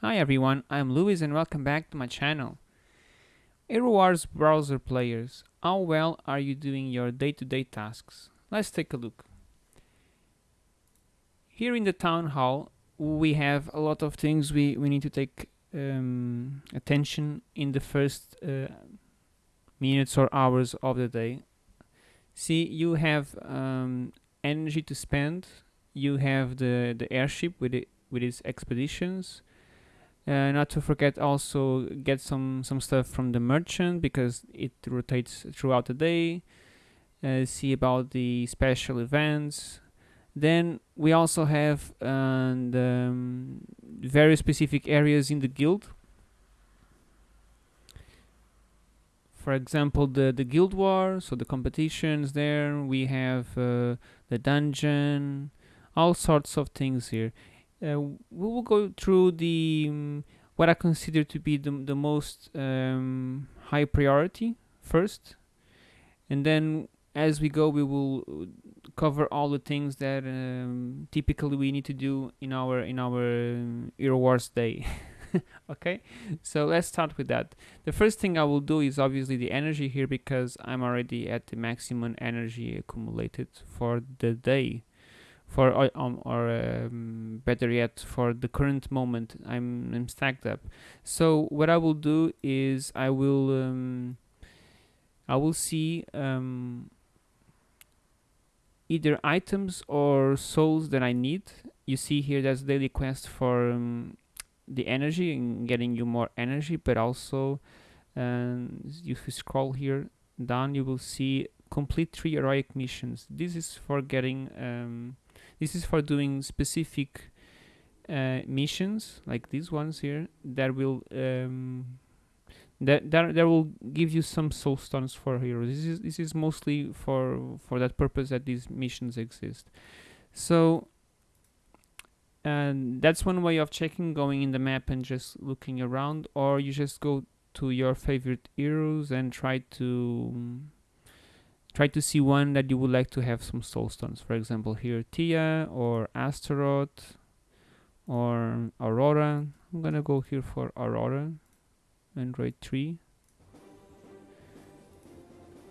Hi everyone, I'm Luis and welcome back to my channel. Hero Wars browser players, how well are you doing your day-to-day -day tasks? Let's take a look. Here in the town hall, we have a lot of things we, we need to take um, attention in the first uh, minutes or hours of the day. See, you have um, energy to spend, you have the, the airship with, it, with its expeditions, uh, not to forget also get some some stuff from the merchant because it rotates throughout the day uh, see about the special events. Then we also have uh, the, um, very specific areas in the guild. For example the the guild war so the competitions there we have uh, the dungeon all sorts of things here uh, we will go through the um, what I consider to be the, the most um, high priority first. And then as we go we will cover all the things that um, typically we need to do in our in our um, Hero Wars day. Okay? So let's start with that. The first thing I will do is obviously the energy here because I'm already at the maximum energy accumulated for the day for uh, um, or um, better yet for the current moment I'm, I'm stacked up. So what I will do is I will um, I will see um, either items or souls that I need. You see here there's daily quest for um, the energy and getting you more energy but also um, if you scroll here down you will see complete three heroic missions. This is for getting um, this is for doing specific uh, missions like these ones here that will um, that, that that will give you some soul stones for heroes. This is this is mostly for for that purpose that these missions exist. So and that's one way of checking going in the map and just looking around or you just go to your favorite heroes and try to try to see one that you would like to have some soul stones. For example, here Tia or Astaroth or Aurora. I'm gonna go here for Aurora, Android 3.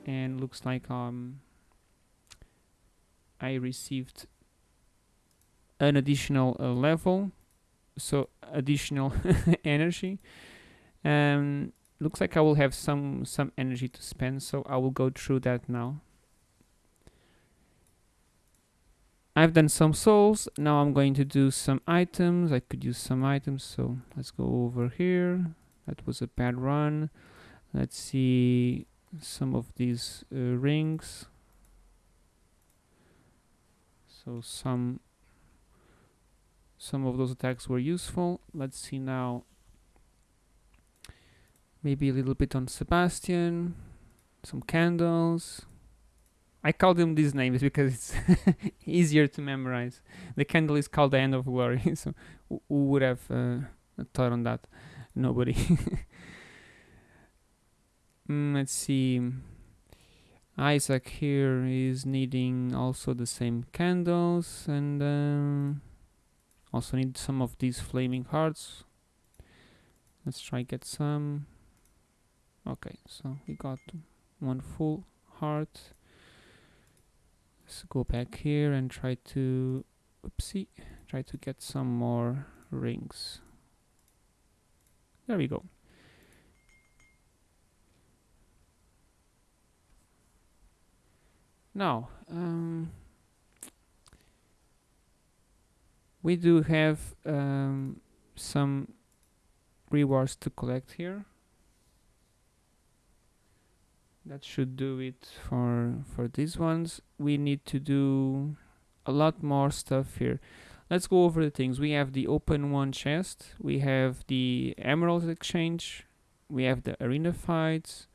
And looks like um I received an additional uh, level, so additional energy. Um, looks like I will have some some energy to spend so I will go through that now. I've done some souls. Now I'm going to do some items. I could use some items so let's go over here. That was a bad run. Let's see some of these uh, rings. So some some of those attacks were useful. Let's see now maybe a little bit on Sebastian, some candles. I call them these names because it's easier to memorize. The candle is called the end of glory, so who would have uh, thought on that? Nobody. mm, let's see. Isaac here is needing also the same candles and um, also need some of these flaming hearts. Let's try get some okay so we got one full heart. Let's go back here and try to oopsie try to get some more rings. There we go. Now um, we do have um, some rewards to collect here that should do it for for these ones. We need to do a lot more stuff here. Let's go over the things. We have the open one chest. We have the emerald exchange. We have the arena fights.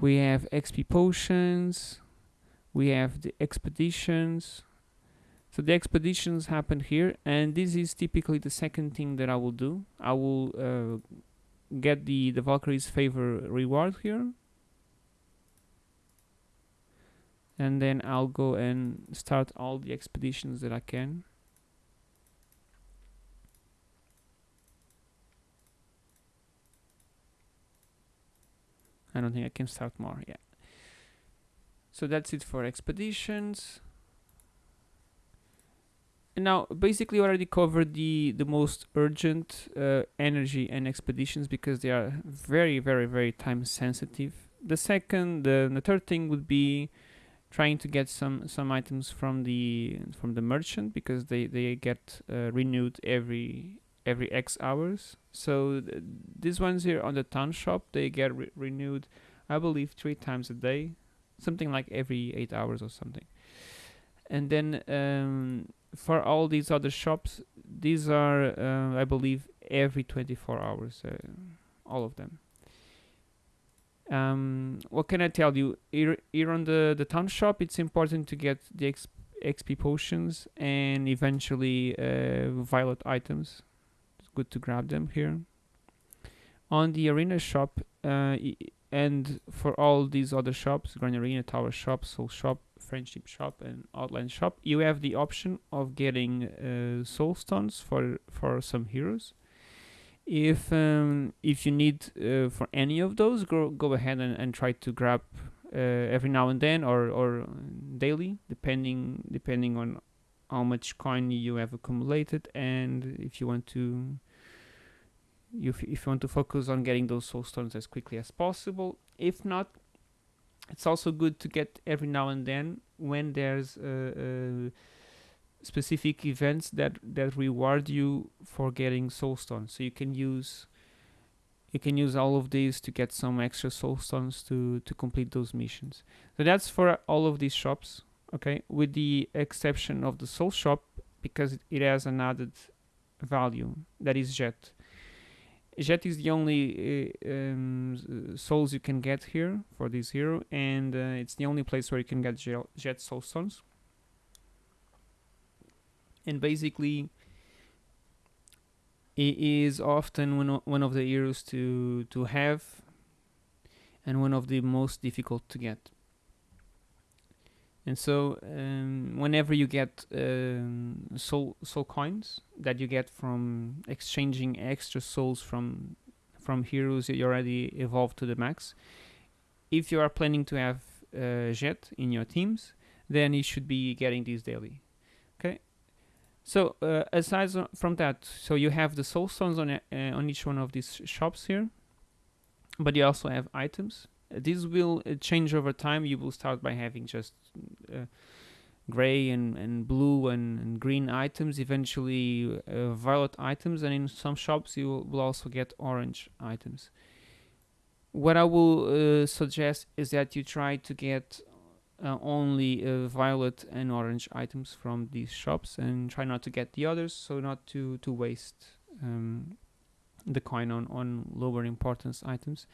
We have xp potions. We have the expeditions. So the expeditions happen here and this is typically the second thing that I will do. I will uh, get the the Valkyrie's favor reward here and then I'll go and start all the expeditions that I can. I don't think I can start more yet. so that's it for expeditions. And now basically already covered the the most urgent uh, energy and expeditions because they are very very very time sensitive. The second the, the third thing would be trying to get some some items from the from the merchant because they they get uh, renewed every every X hours. So th- these ones here on the town shop they get re- renewed, I believe, three times a day, something like every eight hours or something. And then um, for all these other shops, these are uh, I believe every 24 hours, uh, all of them. Um, what can I tell you? Here, here on the, the town shop, it's important to get the XP potions and eventually uh, violet items. It's good to grab them here. On the arena shop, uh, and for all these other shops, Grand Arena, Tower Shop, Soul Shop, Friendship Shop, and Outland Shop, you have the option of getting uh, soul stones for for some heroes if um, if you need uh, for any of those go go ahead and, and try to grab uh, every now and then or or daily depending depending on how much coin you have accumulated and if you want to you f- if you want to focus on getting those soul stones as quickly as possible. If not it's also good to get every now and then when there's uh, uh, specific events that that reward you for getting soul stones. So you can use you can use all of these to get some extra soul stones to to complete those missions. So that's for all of these shops okay? With the exception of the soul shop because it, has an added value that is jet. Jet is the only uh, um, souls you can get here for this hero and uh, it's the only place where you can get jet soul stones and basically it is often one one of the heroes to to have and one of the most difficult to get. And so um, whenever you get um, soul soul coins that you get from exchanging extra souls from from heroes that you already evolved to the max. If you are planning to have uh, jet in your teams then you should be getting these daily so uh, aside from that, so you have the soul stones on uh, on each one of these shops here, but you also have items. Uh, these will uh, change over time. You will start by having just uh, gray and, and blue and, and green items. Eventually, uh, violet items, and in some shops you will, also get orange items. What I will suggest is that you try to get uh, only uh, violet and orange items from these shops and try not to get the others so not to to waste um, the coin on on lower importance items.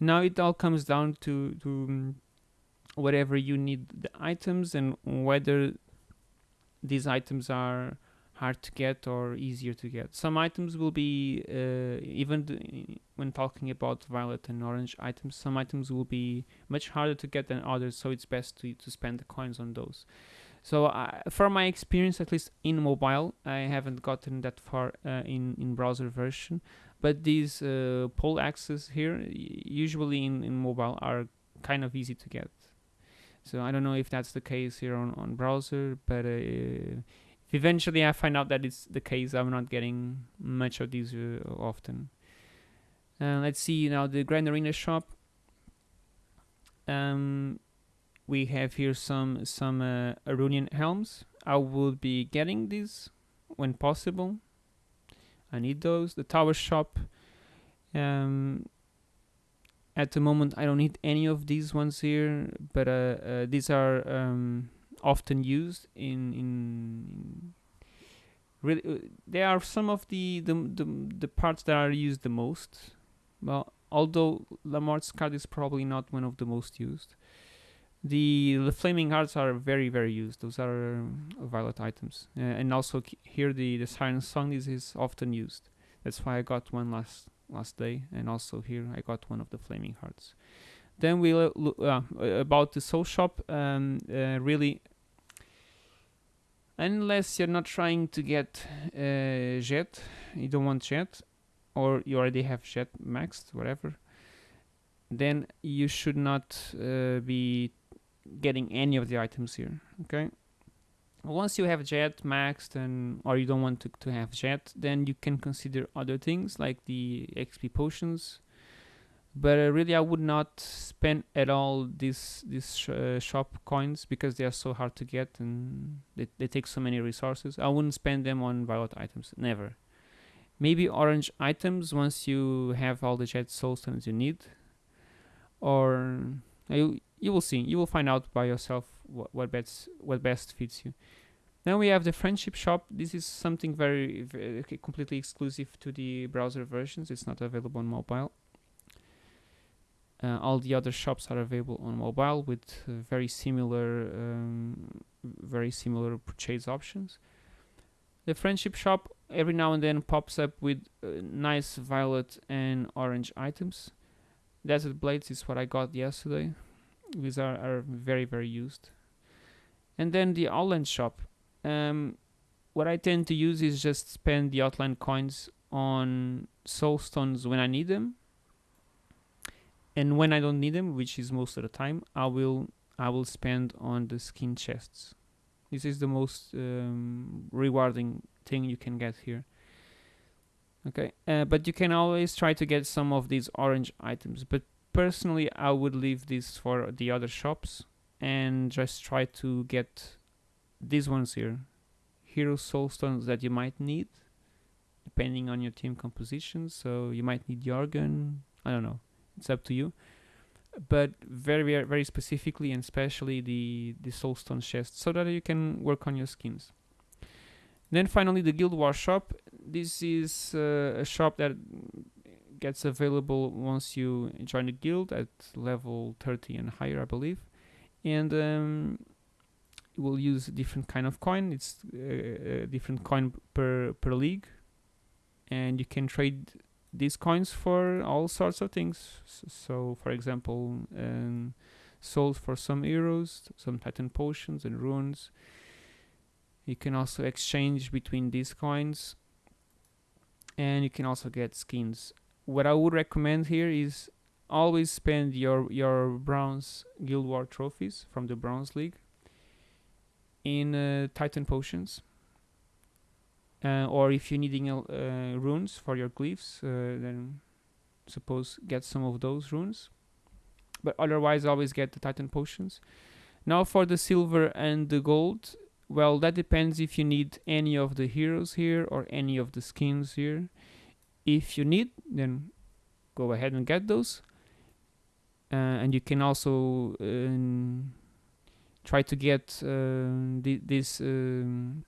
Now it all comes down to to um, whatever you need the items and whether these items are hard to get or easier to get. Some items will be uh, even th- when talking about violet and orange items some items will be much harder to get than others so it's best to, to spend the coins on those. So uh, from my experience at least in mobile i haven't gotten that far uh, in in browser version. But these uh, pole axes here y- usually in, in mobile are kind of easy to get. So i don't know if that's the case here on, on browser but uh, if eventually i find out that it's the case i'm not getting much of these uh, often uh, let's see now the Grand Arena shop. Um, we have here some some uh, Arunian helms. I will be getting these when possible. I need those. The tower shop. Um, at the moment, I don't need any of these ones here, but uh, uh, these are um, often used in in really uh, they are some of the, the the the parts that are used the most. Well although Lamort's card is probably not one of the most used the the flaming hearts are very very used. Those are um, violet items. Uh, and also here the the siren song is, is often used. That's why i got one last last day. And also here i got one of the flaming hearts. Then we uh, about the soul shop um, uh, really unless you're not trying to get uh, jet you don't want jet or you already have jet maxed whatever then you should not uh, be getting any of the items here okay? Once you have jet maxed and or you don't want to, to have jet then you can consider other things like the xp potions but uh, really i would not spend at all these these sh uh, shop coins because they are so hard to get and they, they take so many resources. I wouldn't spend them on violet items never. Maybe orange items once you have all the jet soulstones you need. Or you, you will see. You will find out by yourself what, what best what best fits you. Then we have the friendship shop. This is something very, very completely exclusive to the browser versions. It's not available on mobile uh, all the other shops are available on mobile with uh, very similar um, very similar purchase options. The friendship shop every now and then pops up with uh, nice violet and orange items. Desert blades is what I got yesterday. These are, are very very used. And then the outland shop. Um, what I tend to use is just spend the outland coins on soulstones when I need them and when I don't need them which is most of the time I will I will spend on the skin chests. This is the most um, rewarding thing you can get here. Okay uh, but you can always try to get some of these orange items. But personally I would leave this for the other shops and just try to get these ones here. Hero soulstones that you might need depending on your team composition. So you might need Jorgen I don't know it's up to you. But very very, very specifically and especially the the soulstone chest so that you can work on your skins. Then finally the guild war shop. This is uh, a shop that gets available once you join the guild at level 30 and higher I believe. And um, you will use a different kind of coin. It's uh, a different coin per per league. And you can trade these coins for all sorts of things. So, for example, um, souls for some heroes, some titan potions and runes. You can also exchange between these coins, and you can also get skins. What I would recommend here is always spend your your bronze guild war trophies from the bronze league in uh, titan potions uh, or if you're needing uh, runes for your glyphs uh, then suppose get some of those runes. But otherwise always get the titan potions. Now for the silver and the gold. Well that depends if you need any of the heroes here or any of the skins here. If you need then go ahead and get those. Uh, and you can also um, try to get uh, this um,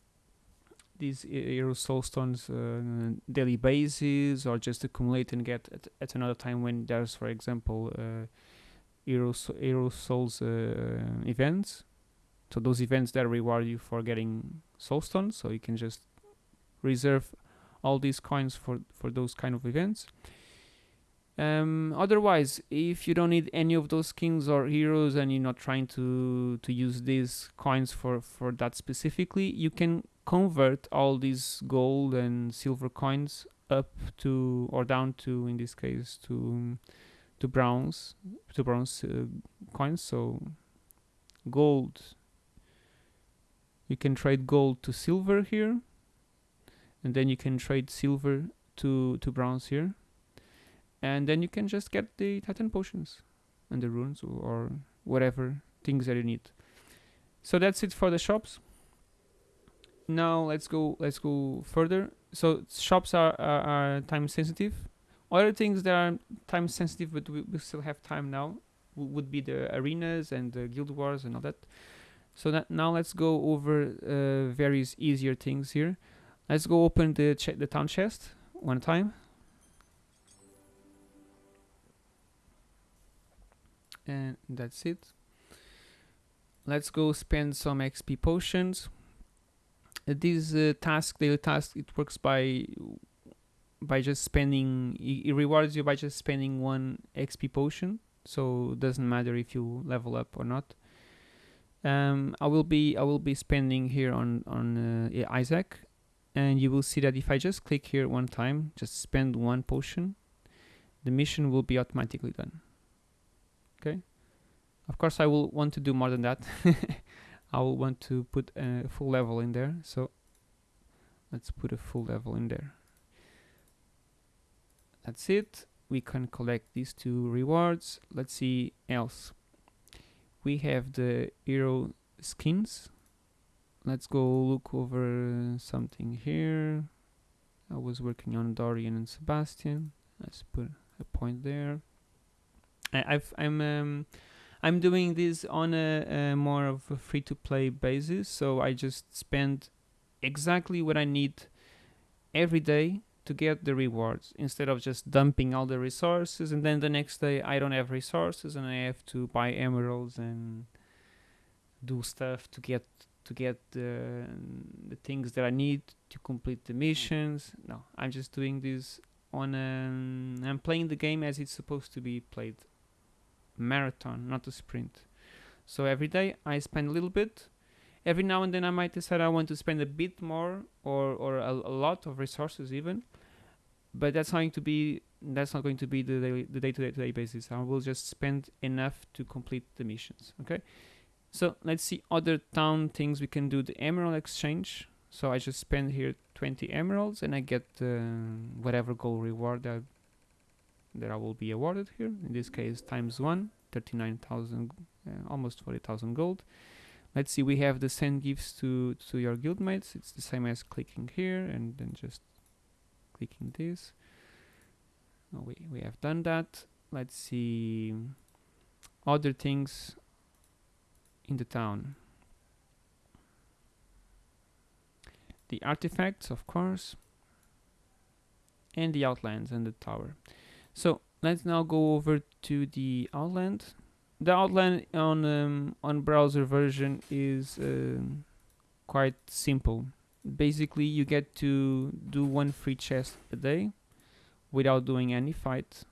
these hero soulstones uh, daily basis or just accumulate and get at, at another time when there's for example uh, hero souls uh, events. So those events that reward you for getting soulstones so you can just reserve all these coins for for those kind of events um, otherwise, if you don't need any of those skins or heroes and you're not trying to to use these coins for for that specifically, you can convert all these gold and silver coins up to or down to in this case to to bronze to bronze uh, coins. So gold. You can trade gold to silver here and then you can trade silver to to bronze here and then you can just get the titan potions and the runes or whatever things that you need. So that's it for the shops. Now let's go let's go further. So shops are, are, are time sensitive. Other things that are time sensitive but we, we still have time now would be the arenas and the guild wars and all that. So that now let's go over uh, various easier things here. Let's go open the the town chest one time and that's it. Let's go spend some xp potions. This uh, task daily task it works by by just spending it rewards you by just spending one xp potion so it doesn't matter if you level up or not. Um, I will be I will be spending here on on uh, Isaac. And you will see that if I just click here one time just spend one potion the mission will be automatically done of course I will want to do more than that. I will want to put a full level in there so let's put a full level in there. That's it. We can collect these two rewards. Let's see else. We have the hero skins. Let's go look over something here. I was working on Dorian and Sebastian. Let's put a point there. I, I've I'm um, I'm doing this on a, a more of a free-to-play basis so I just spend exactly what I need every day to get the rewards instead of just dumping all the resources and then the next day I don't have resources and I have to buy emeralds and do stuff to get to get the the things that I need to complete the missions. No, I'm just doing this on a, I'm playing the game as it's supposed to be played. Marathon, not a sprint. So every day I spend a little bit. Every now and then I might decide I want to spend a bit more or, or a, a lot of resources even. But that's going to be that's not going to be the daily, the day to day to day basis. I will just spend enough to complete the missions. Okay. So let's see other town things we can do. The emerald exchange. So I just spend here 20 emeralds and I get uh, whatever goal reward that that I will be awarded here. In this case, times one, 39,000, uh, almost 40,000 gold. Let's see, we have the send gifts to, to your guildmates. It's the same as clicking here and then just clicking this. Oh, we, we have done that. Let's see other things in the town. The artifacts, of course, and the outlands and the tower. So let's now go over to the outland. The outland on um, on browser version is um, quite simple. Basically, you get to do one free chest a day without doing any fight.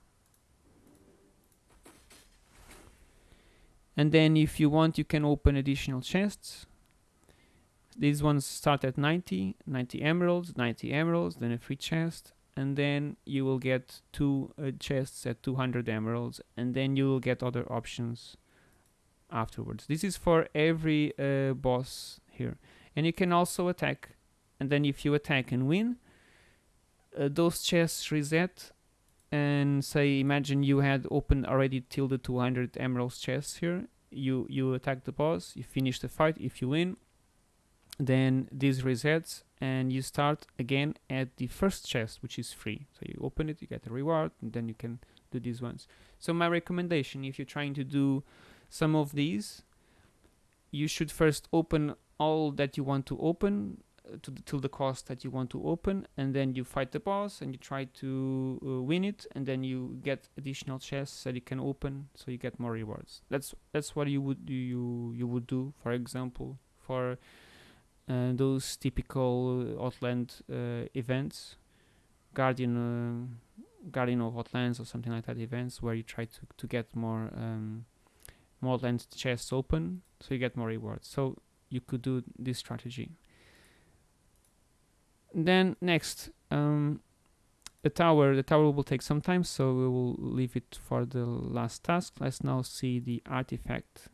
And then if you want, you can open additional chests. These ones start at 90, 90 emeralds, 90 emeralds, then a free chest, and then you will get two uh, chests at 200 emeralds and then you will get other options afterwards. This is for every uh, boss here. And you can also attack. And then if you attack and win uh, those chests reset and say imagine you had opened already till the 200 emeralds chests here. You you attack the boss you finish the fight if you win then this resets and you start again at the first chest which is free. So you open it you get a reward and then you can do these ones. So my recommendation if you're trying to do some of these you should first open all that you want to open uh, to the, till the cost that you want to open and then you fight the boss and you try to uh, win it and then you get additional chests that you can open so you get more rewards. That's that's what you would you you would do for example for those typical Outland uh, events, Guardian, uh, Guardian of Outlands or something like that events where you try to, to get more um, more land chests open so you get more rewards. So you could do this strategy. Then next, um, the tower. The tower will take some time, so we will leave it for the last task. Let's now see the artifact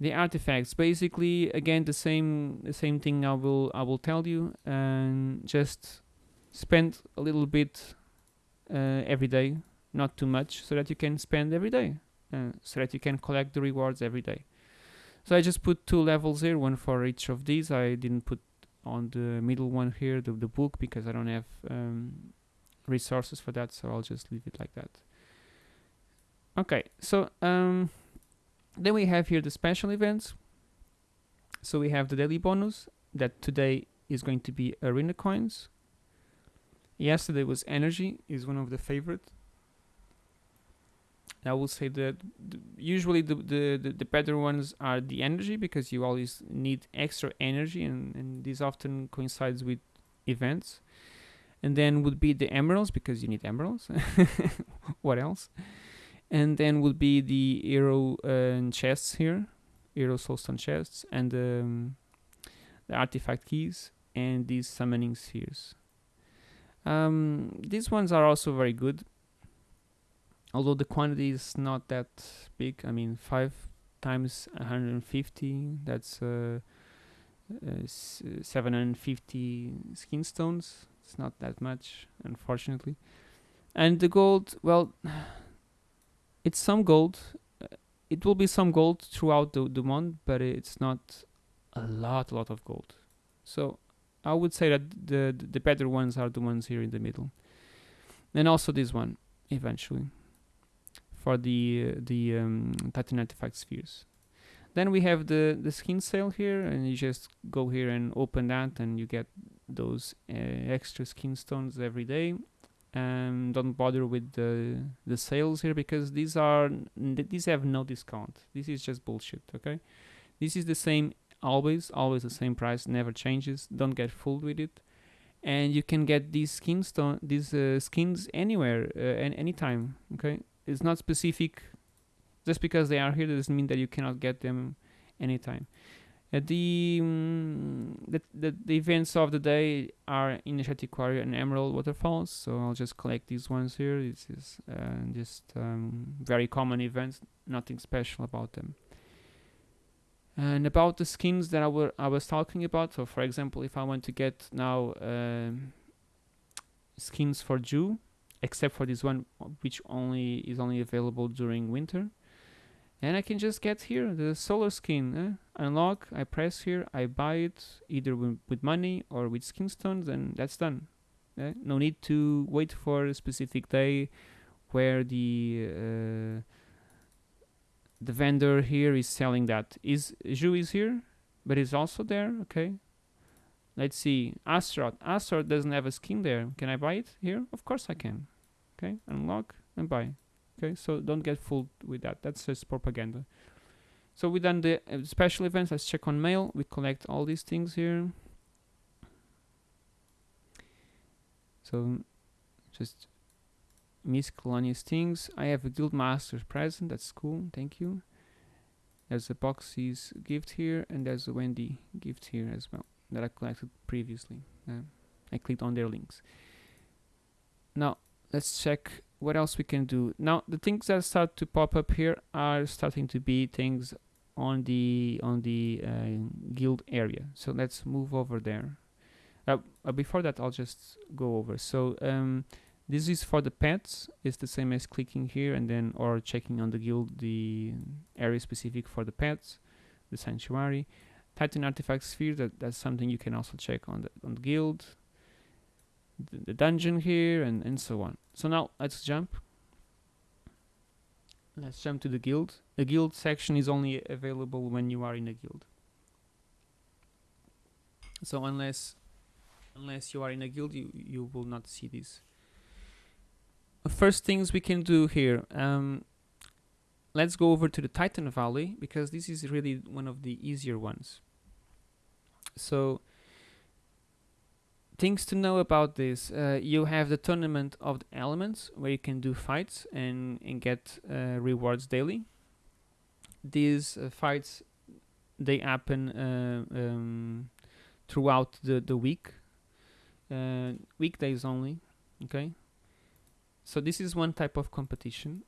the artifacts. Basically again the same the same thing I will I will tell you and just spend a little bit uh, every day not too much so that you can spend every day uh, so that you can collect the rewards every day. So I just put two levels here one for each of these. I didn't put on the middle one here the, the book because I don't have um, resources for that so I'll just leave it like that. Okay so um, then we have here the special events. So we have the daily bonus that today is going to be arena coins. Yesterday was energy is one of the favorite. I will say that usually the, the, the, the, better ones are the energy because you always need extra energy and, and this often coincides with events. And then would be the emeralds because you need emeralds. what else? And then would be the hero uh, chests here. Hero soulstone chests and um, the artifact keys and these summoning spheres. Um, these ones are also very good. Although the quantity is not that big i mean 5 times 150 that's uh, uh, s- 750 skin stones it's not that much unfortunately. And the gold well it's some gold Uh, it will be some gold throughout the, the month but it's not a lot a lot of gold so i would say that the the better ones are the ones here in the middle and also this one eventually for the uh, the um, Titan artifact spheres. Then we have the the skin sale here, and you just go here and open that, and you get those uh, extra skin stones every day. And don't bother with the the sales here because these are these have no discount. This is just bullshit. Okay, this is the same always, always the same price, never changes. Don't get fooled with it. And you can get these skin stone, these uh, skins anywhere, uh, and anytime. Okay, it's not specific just because they are here doesn't mean that you cannot get them anytime uh, the, mm, the, the the events of the day are initiative quarry and emerald waterfalls so i'll just collect these ones here. This is uh, just um, very common events nothing special about them. And about the skins that I, were, I was talking about so for example if i want to get now um, skins for Zhu except for this one uh, which only is only available during winter and I can just get here the solar skin eh? unlock I press here I buy it either with money or with skin stones and that's done eh? no need to wait for a specific day where the uh, the vendor here is selling that. Is Zhu is here but is also there okay? Let's see Astaroth Astaroth doesn't have a skin there. Can I buy it here? Of course I can okay? Unlock and buy okay so don't get fooled with that. That's just propaganda. So we done the uh, special events. Let's check on mail. We collect all these things here. So just miscellaneous things. I have a guild master's present. That's cool. Thank you. There's a boxy's gift here and there's a wendy gift here as well that i collected previously. Uh, i clicked on their links. Now let's check what else we can do? Now the things that start to pop up here are starting to be things on the on the uh, guild area. So let's move over there. Uh, uh, before that i'll just go over. So um, this is for the pets. It's the same as clicking here and then or checking on the guild the area specific for the pets the sanctuary. Titan artifact sphere that, that's something you can also check on the on the guild the, dungeon here and, and so on. So now let's jump. Let's jump to the guild. The guild section is only available when you are in a guild. So unless unless you are in a guild, you, you will not see this. First things we can do here. Um, let's go over to the Titan Valley because this is really one of the easier ones. So things to know about this uh, you have the tournament of the elements where you can do fights and, and get uh, rewards daily. These uh, fights they happen uh, um, throughout the, the week uh, weekdays only okay? So this is one type of competition.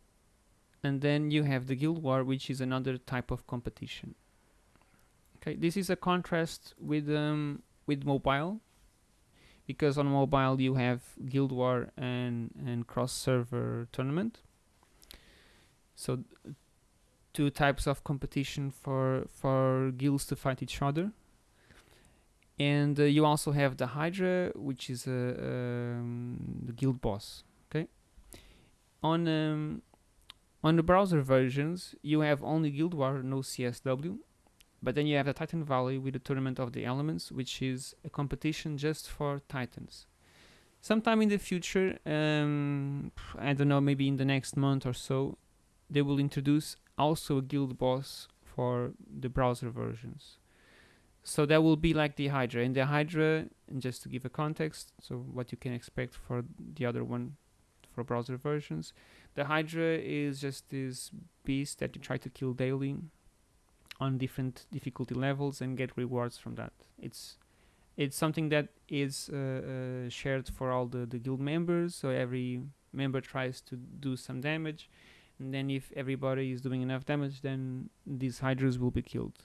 And then you have the guild war which is another type of competition. Okay this is a contrast with um, with mobile because on mobile you have guild war and and cross server tournament. So two types of competition for for guilds to fight each other. And uh, you also have the hydra which is a um, the guild boss okay? On um, on the browser versions you have only guild war no csw but then you have the Titan Valley with the Tournament of the Elements, which is a competition just for Titans. Sometime in the future, um, I don't know, maybe in the next month or so, they will introduce also a guild boss for the browser versions. So that will be like the Hydra. And the Hydra, and just to give a context, so what you can expect for the other one for browser versions, the Hydra is just this beast that you try to kill daily on different difficulty levels and get rewards from that. It's it's something that is uh, uh, shared for all the, the guild members. So every member tries to do some damage. And then if everybody is doing enough damage then these hydras will be killed.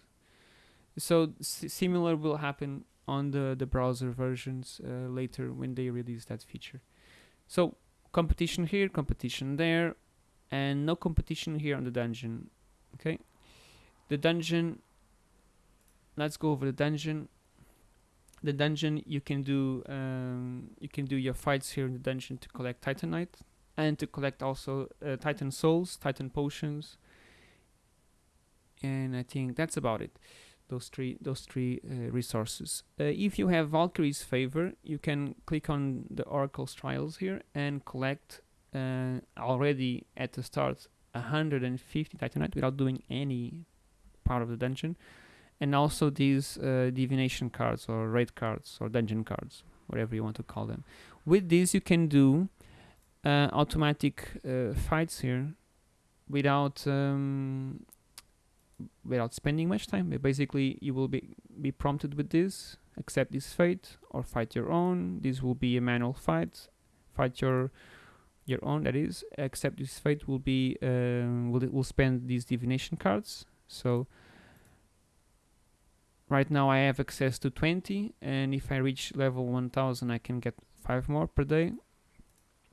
So similar will happen on the the browser versions uh, later when they release that feature. So competition here competition there and no competition here on the dungeon. Okay the dungeon let's go over the dungeon. The dungeon you can do um, you can do your fights here in the dungeon to collect titanite and to collect also uh, titan souls titan potions. And i think that's about it. Those three those three uh, resources. Uh, if you have valkyrie's favor you can click on the oracle's trials here and collect uh, already at the start 150 titanite without doing any part of the dungeon. And also these uh, divination cards or raid cards or dungeon cards whatever you want to call them. With these you can do uh, automatic uh, fights here without um, without spending much time. Basically you will be be prompted with this accept this fate or fight your own. This will be a manual fight. Fight your your own that is. Accept this fate will be um, will will spend these divination cards so right now I have access to 20 and if I reach level 1000 I can get 5 more per day.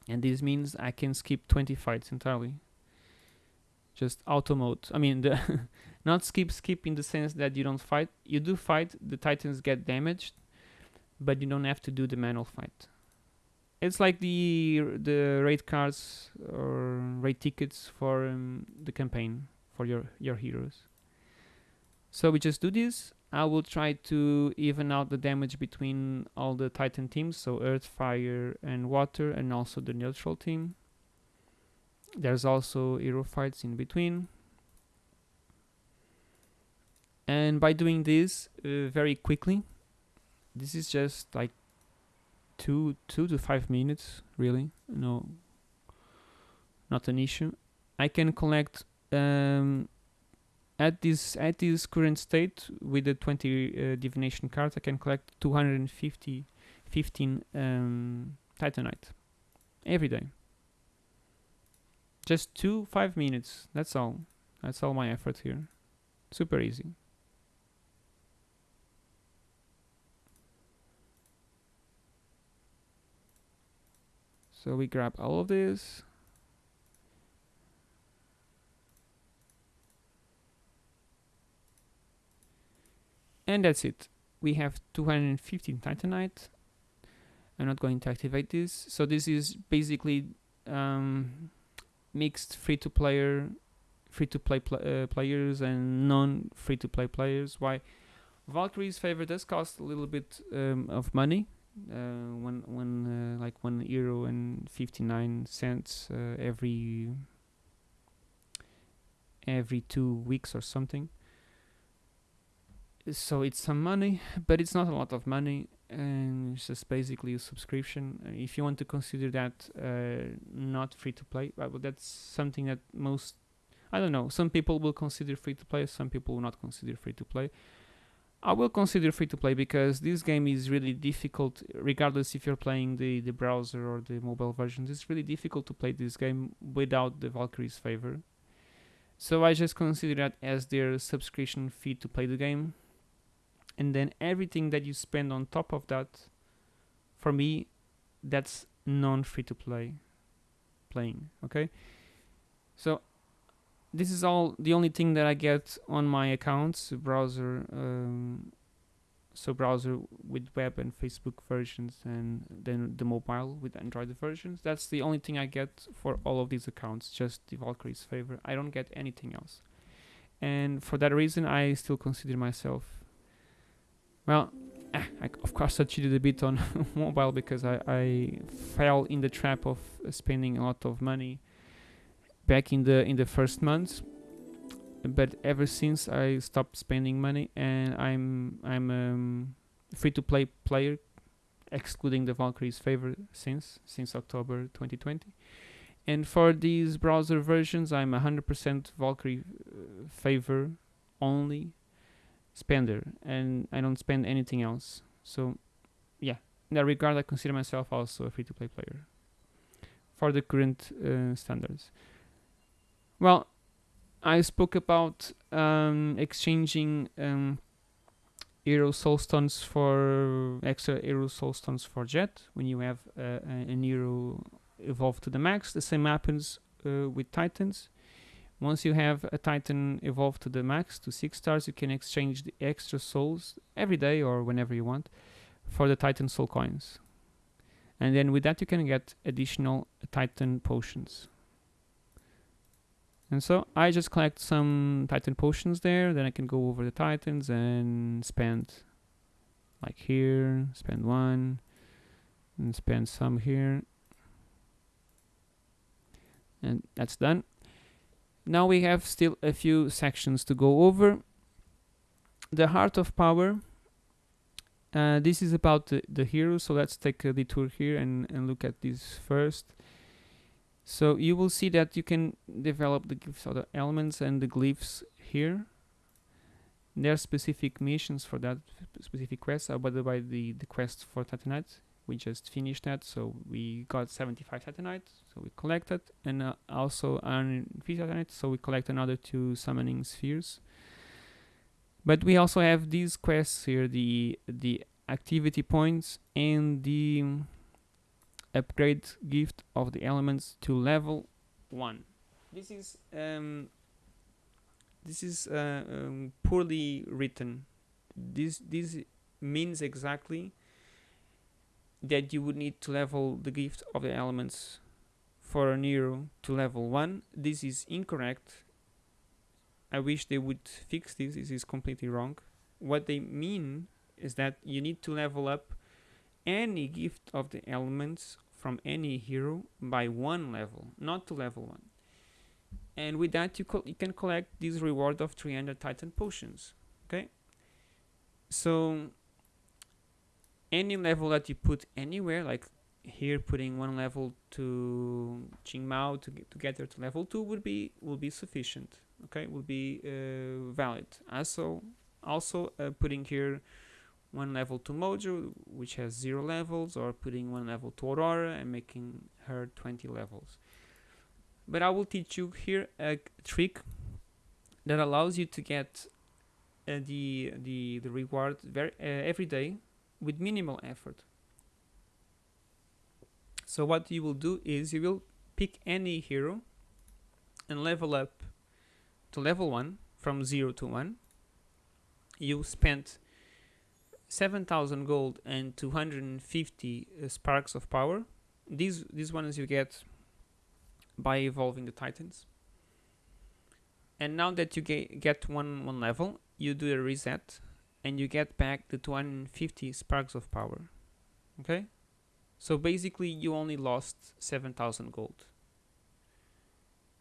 And this means I can skip 20 fights entirely. Just auto mode I mean the not skip skip in the sense that you don't fight. You do fight the titans get damaged but you don't have to do the manual fight. It's like the the raid cards or raid tickets for um, the campaign for your your heroes so we just do this I will try to even out the damage between all the Titan teams, so Earth, Fire, and Water, and also the neutral team. There's also hero fights in between. And by doing this uh, very quickly, this is just like two two to five minutes, really. No, not an issue. I can collect um, at this at this current state with the 20 uh, divination cards I can collect 250 15 um, titanite every day. Just two five minutes. That's all. That's all my effort here. Super easy. So we grab all of this and that's it. We have 215 titanite. I'm not going to activate this. So this is basically um, mixed free-to-player free-to-play pl uh, players and non free-to-play players. Why? Valkyrie's favor does cost a little bit um, of money uh, one one uh, like one euro and 59 cents uh, every every two weeks or something so it's some money but it's not a lot of money and it's just basically a subscription. Uh, if you want to consider that uh, not free to play well that's something that most i don't know some people will consider free to play some people will not consider free to play. I will consider free to play because this game is really difficult regardless if you're playing the the browser or the mobile version it's really difficult to play this game without the valkyrie's favor. So i just consider that as their subscription fee to play the game and then everything that you spend on top of that for me that's non free to play playing okay? So this is all the only thing that I get on my accounts browser um, so browser with web and Facebook versions and then the mobile with Android versions. That's the only thing I get for all of these accounts just the Valkyrie's favor. I don't get anything else. And for that reason I still consider myself well, eh, I, of course I cheated a bit on mobile because I, I fell in the trap of spending a lot of money back in the in the first months. But ever since I stopped spending money and I'm I'm um, free to play player, excluding the Valkyrie's favor since since October 2020. And for these browser versions, I'm 100% Valkyrie uh, favor only spender and I don't spend anything else. So yeah, in that regard I consider myself also a free-to-play player. for the current uh, standards. Well, I spoke about um, exchanging um, hero soul stones for extra hero soul stones for jet when you have uh, an hero evolved to the max. The same happens uh, with titans. Once you have a titan evolved to the max to six stars, you can exchange the extra souls every day or whenever you want for the titan soul coins. And then with that you can get additional titan potions. And so I just collect some Titan potions there, then I can go over the Titans and spend like here, spend one, and spend some here. And that's done. Now we have still a few sections to go over. The Heart of Power. Uh, this is about the, the hero, so let's take a detour here and, and look at this first. So you will see that you can develop the glyphs of the elements and the glyphs here. There are specific missions for that specific quest. Uh, by the way, the, the quest for Titanite, we just finished that, so we got 75 Titanite, so we collected, and uh, also on Titanite, so we collect another two summoning spheres. But we also have these quests here, the the activity points and the upgrade gift of the elements to level 1 this is um, this is uh, um, poorly written this this means exactly that you would need to level the gift of the elements for a hero to level 1 this is incorrect. I wish they would fix this. This is completely wrong. What they mean is that you need to level up any gift of the elements from any hero by one level, not to level one. And with that, you, you can collect this reward of 300 Titan potions. Okay, so any level that you put anywhere, like here putting one level to Qing Mao to get, to get there to level two would be will be sufficient. Okay, will be uh, valid. Also, also uh, putting here one level to Mojo, which has zero levels, or putting one level to Aurora and making her 20 levels. But I will teach you here a trick that allows you to get uh, the, the, the reward very, uh, every day with minimal effort. So what you will do is you will pick any hero and level up to level 1 from 0 to 1. You spent 7000 gold and 250 uh, sparks of power these these ones you get by evolving the titans and now that you get get one one level you do a reset and you get back the 250 sparks of power. Okay? So basically you only lost 7000 gold.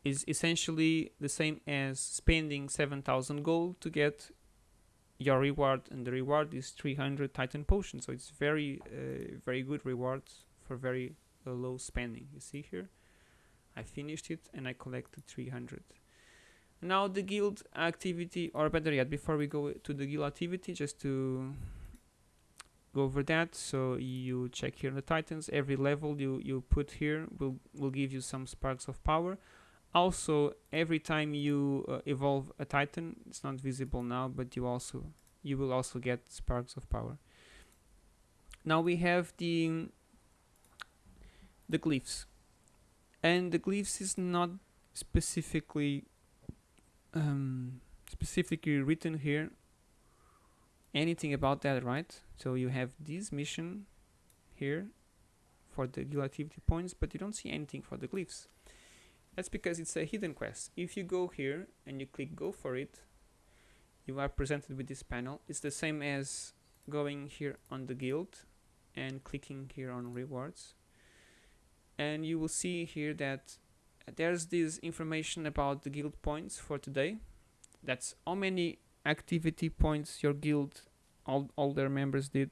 Is essentially the same as spending 7000 gold to get your reward and the reward is 300 titan potions. So it's very uh, very good rewards for very uh, low spending. You see here? I finished it and I collected 300 now the guild activity or better yet before we go to the guild activity just to go over that. So you check here the titans. Every level you you put here will will give you some sparks of power. Also every time you uh, evolve a titan it's not visible now but you also you will also get sparks of power. Now we have the the glyphs. And the glyphs is not specifically um, specifically written here anything about that right so you have this mission here for the guild activity points but you don't see anything for the glyphs that's because it's a hidden quest. If you go here and you click go for it, you are presented with this panel. It's the same as going here on the guild and clicking here on rewards. And you will see here that there's this information about the guild points for today. That's how many activity points your guild, all, all their members did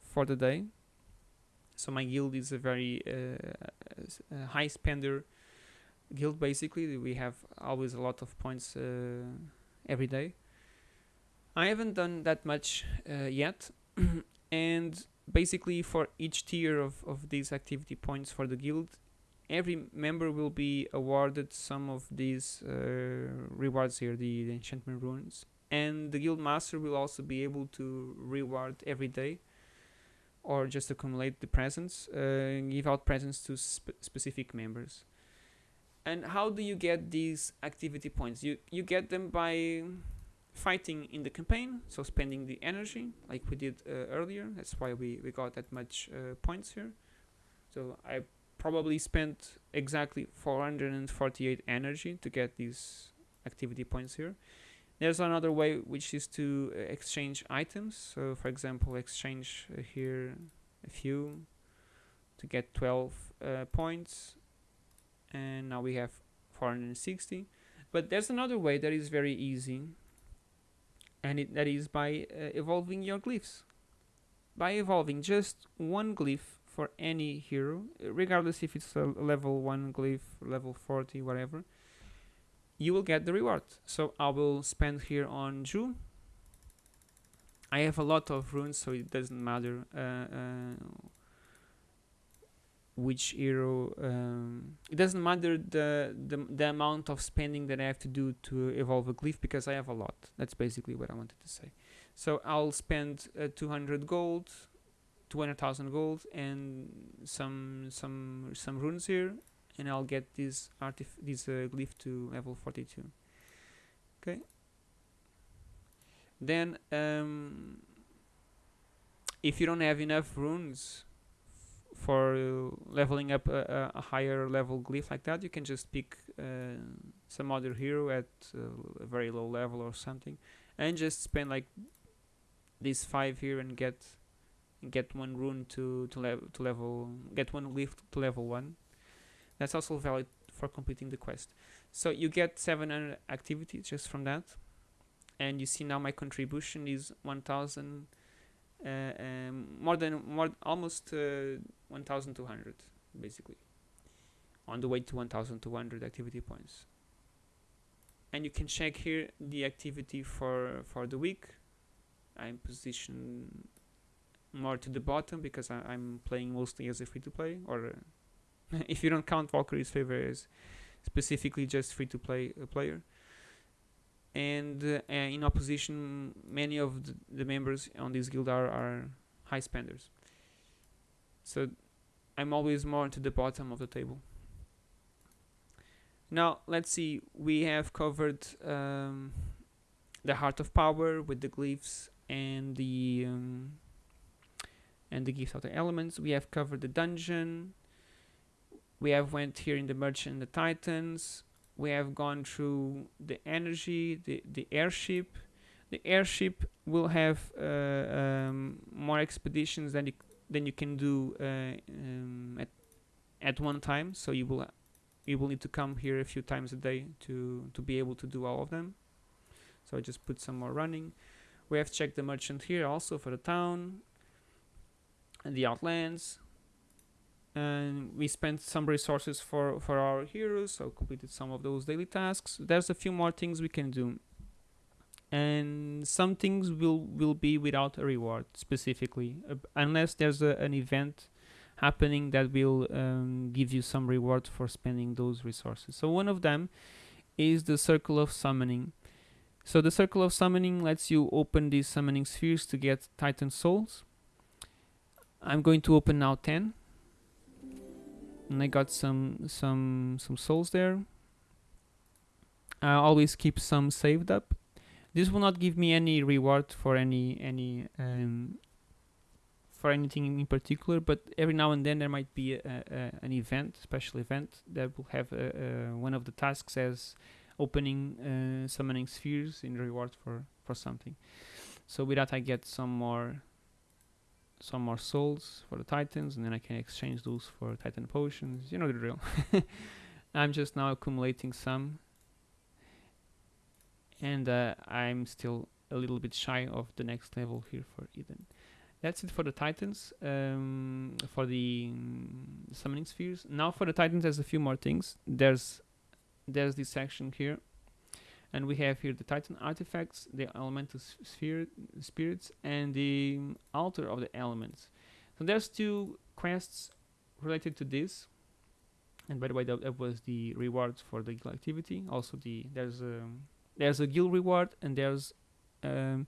for the day. So my guild is a very uh, high spender guild basically we have always a lot of points uh, every day I haven't done that much uh, yet and basically for each tier of, of these activity points for the guild every member will be awarded some of these uh, rewards here, the, the enchantment runes, and the guild master will also be able to reward every day or just accumulate the presents, uh, give out presents to sp specific members. And how do you get these activity points? You you get them by fighting in the campaign, so spending the energy like we did uh, earlier. That's why we, we got that much uh, points here. So I probably spent exactly 448 energy to get these activity points here. There's another way which is to uh, exchange items. So for example, exchange uh, here a few to get 12 uh, points and now we have 460 but there's another way that is very easy and it, that is by uh, evolving your glyphs by evolving just one glyph for any hero regardless if it's a level 1 glyph level 40 whatever you will get the reward. So I will spend here on Zhu I have a lot of runes so it doesn't matter uh, uh, which hero um, it doesn't matter the, the the amount of spending that I have to do to evolve a glyph because I have a lot. That's basically what I wanted to say. So I'll spend uh, 200 gold 200,000 gold and some some some runes here and I'll get this artif this uh, glyph to level 42 okay. Then um, if you don't have enough runes for leveling up a, a, higher level glyph like that you can just pick uh, some other hero at uh, a very low level or something and just spend like these five here and get get one rune to to, level to level get one glyph to level one. That's also valid for completing the quest. So you get 700 activities just from that. And you see now my contribution is 1000 uh, um, more than more almost uh, 1200 basically. On the way to 1200 activity points. And you can check here the activity for for the week. I'm positioned more to the bottom because I, am playing mostly as a free-to-play or uh, if you don't count Valkyrie's favor as specifically just free-to-play uh, player. And uh, in opposition many of the, the, members on this guild are, are high spenders. So I'm always more to the bottom of the table. Now let's see. We have covered um, the heart of power with the glyphs and the um, and the gifts of the elements we have covered the dungeon we have went here in the merchant and the titans we have gone through the energy, the, the airship. The airship will have uh, um, more expeditions than you, than you can do uh, um, at, at one time. So you will you will need to come here a few times a day to, to be able to do all of them. So I just put some more running. We have checked the merchant here also for the town the outlands. And we spent some resources for for our heroes so completed some of those daily tasks. There's a few more things we can do. And some things will will be without a reward specifically. Uh, unless there's a, an event happening that will um, give you some reward for spending those resources. So one of them is the circle of summoning. So the circle of summoning lets you open these summoning spheres to get titan souls i'm going to open now 10 and I got some some some souls there. I always keep some saved up. This will not give me any reward for any any um, for anything in particular, but every now and then there might be a, a, an event, special event that will have a, one of the tasks as opening uh, summoning spheres in reward for for something. So with that I get some more some more souls for the titans and then I can exchange those for titan potions. You know the drill. I'm just now accumulating some and uh, I'm still a little bit shy of the next level here for Eden. That's it for the titans um, for the um, summoning spheres. Now for the titans there's a few more things. There's there's this section here and we have here the Titan artifacts, the elemental sphere, spirits, and the altar of the elements. So there's two quests related to this. and by the way that, that was the rewards for the guild activity also the there's a there's a guild reward and there's um,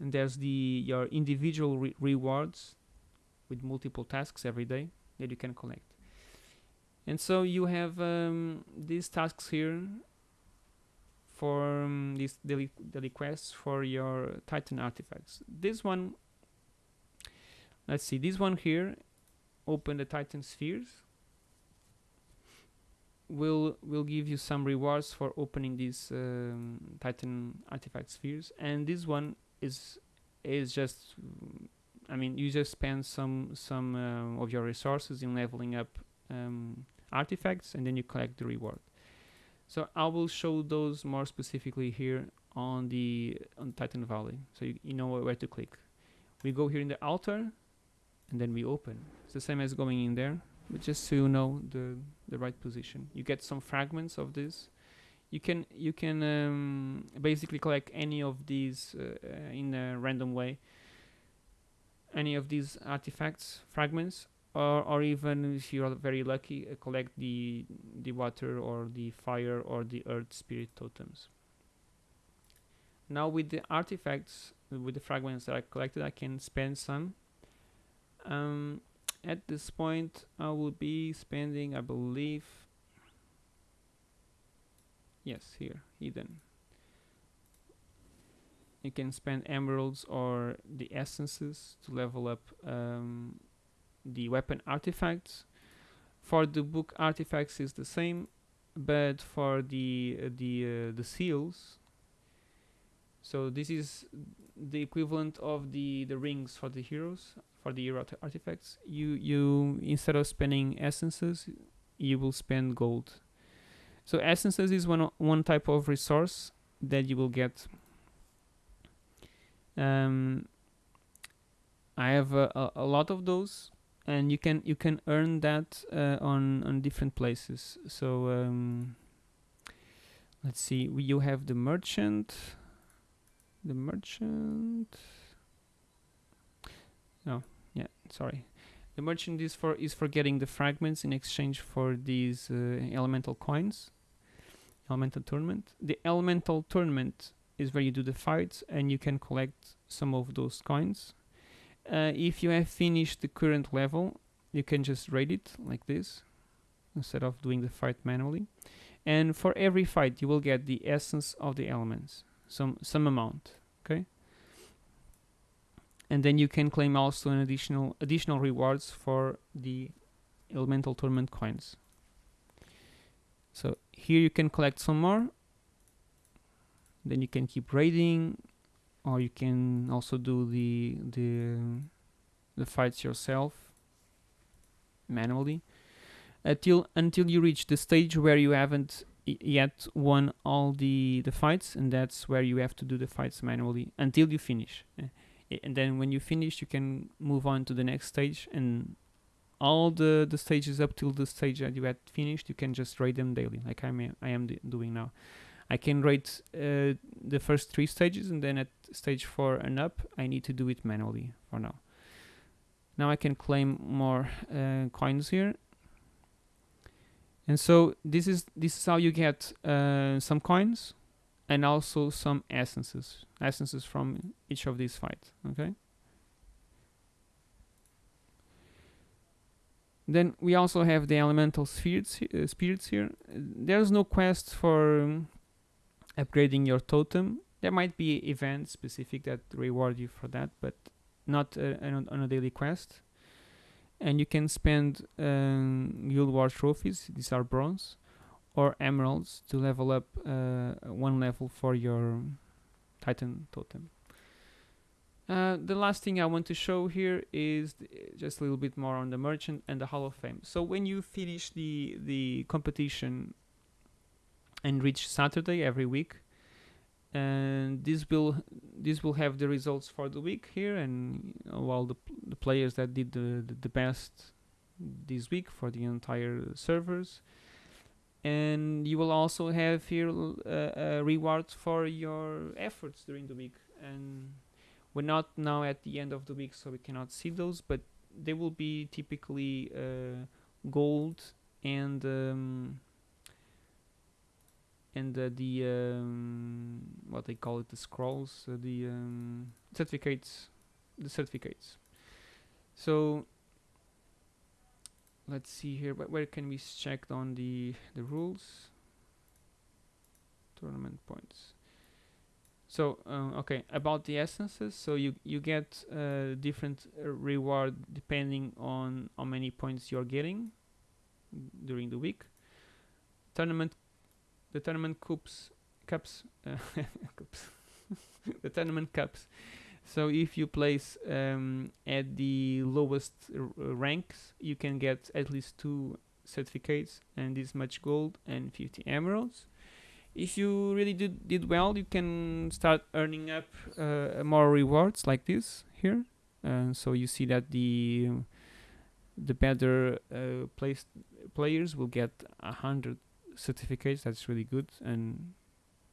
and there's the your individual re- rewards with multiple tasks every day that you can collect and so you have um, these tasks here for um, these daily, daily quests for your titan artifacts. This one let's see this one here open the titan spheres will will give you some rewards for opening these um, titan artifact spheres. And this one is is just i mean you just spend some some uh, of your resources in leveling up um, artifacts and then you collect the reward so i will show those more specifically here on the on titan valley. So you, you know where to click. We go here in the altar and then we open. It's the same as going in there but just so you know the the right position. You get some fragments of this. You can you can um, basically collect any of these uh, uh, in a random way. Any of these artifacts fragments or, or even if you are very lucky uh, collect the the water or the fire or the earth spirit totems. Now with the artifacts with the fragments that I collected I can spend some. Um, at this point I will be spending I believe yes here hidden. You can spend emeralds or the essences to level up um, the weapon artifacts. For the book artifacts is the same but for the uh, the uh, the seals. So this is the equivalent of the the rings for the heroes for the hero artifacts. You you instead of spending essences you will spend gold. So essences is one one type of resource that you will get. Um, I have a, a, a lot of those and you can you can earn that uh, on on different places. So um, let's see you have the merchant the merchant. No yeah sorry. The merchant is for is for getting the fragments in exchange for these uh, elemental coins elemental tournament. The elemental tournament is where you do the fights and you can collect some of those coins uh, if you have finished the current level you can just raid it like this instead of doing the fight manually. And for every fight you will get the essence of the elements some some amount okay? And then you can claim also an additional additional rewards for the elemental tournament coins. So here you can collect some more. Then you can keep raiding or you can also do the the the fights yourself manually until until you reach the stage where you haven't yet won all the the fights and that's where you have to do the fights manually until you finish. Uh, and then when you finish you can move on to the next stage and all the the stages up till the stage that you had finished you can just raid them daily like I'm I am doing now I can rate uh, the first three stages and then at stage four and up I need to do it manually for now. Now I can claim more uh, coins here. And so this is this is how you get uh, some coins and also some essences essences from each of these fights okay? Then we also have the elemental spirits uh, spirits here. There's no quest for um, upgrading your totem. There might be events specific that reward you for that but not uh, on, a daily quest. And you can spend um, guild war trophies these are bronze or emeralds to level up uh, one level for your titan totem. Uh, the last thing I want to show here is just a little bit more on the merchant and the Hall of Fame. So when you finish the the competition and reach Saturday every week, and this will this will have the results for the week here, and you all the the players that did the, the the best this week for the entire servers. And you will also have here uh, rewards for your efforts during the week. And we're not now at the end of the week so we cannot see those but they will be typically uh, gold and um, and uh, the um, what they call it the scrolls uh, the um, certificates the certificates. So let's see here but where can we check on the the rules? Tournament points. So uh, okay about the essences so you you get uh, different uh, reward depending on how many points you're getting during the week. Tournament the tournament cups cups uh, cups. Cups. So if you place um, at the lowest r- ranks you can get at least two certificates and this much gold and 50 emeralds. If you really did, did well you can start earning up uh, more rewards like this here. And so you see that the the better uh, placed players will get a hundred certificates that's really good and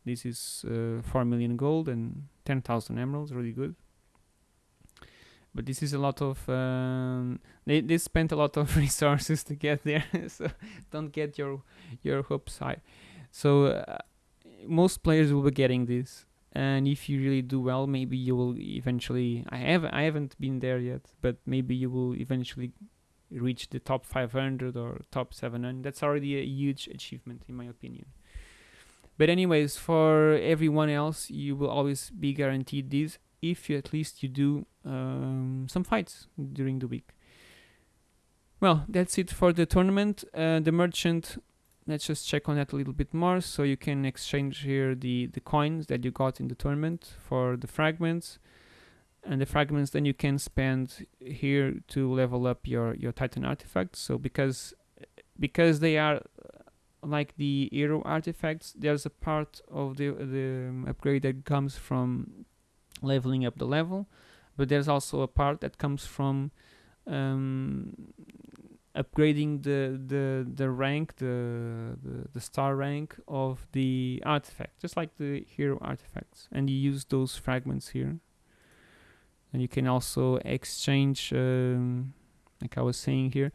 this is uh, 4 million gold and 10,000 emeralds really good. But this is a lot of um, they, they spent a lot of resources to get there so don't get your your hopes high. So uh, most players will be getting this and if you really do well maybe you will eventually i have i haven't been there yet but maybe you will eventually reach the top 500 or top 700 that's already a huge achievement in my opinion. But anyways for everyone else you will always be guaranteed this if you at least you do um, some fights during the week. Well that's it for the tournament. Uh, the merchant let's just check on that a little bit more. So you can exchange here the the coins that you got in the tournament for the fragments and the fragments then you can spend here to level up your your titan artifacts. So because because they are uh, like the hero artifacts there's a part of the the um, upgrade that comes from leveling up the level but there's also a part that comes from um, upgrading the the the rank the, the the star rank of the artifact just like the hero artifacts. And you use those fragments here and you can also exchange um, like I was saying here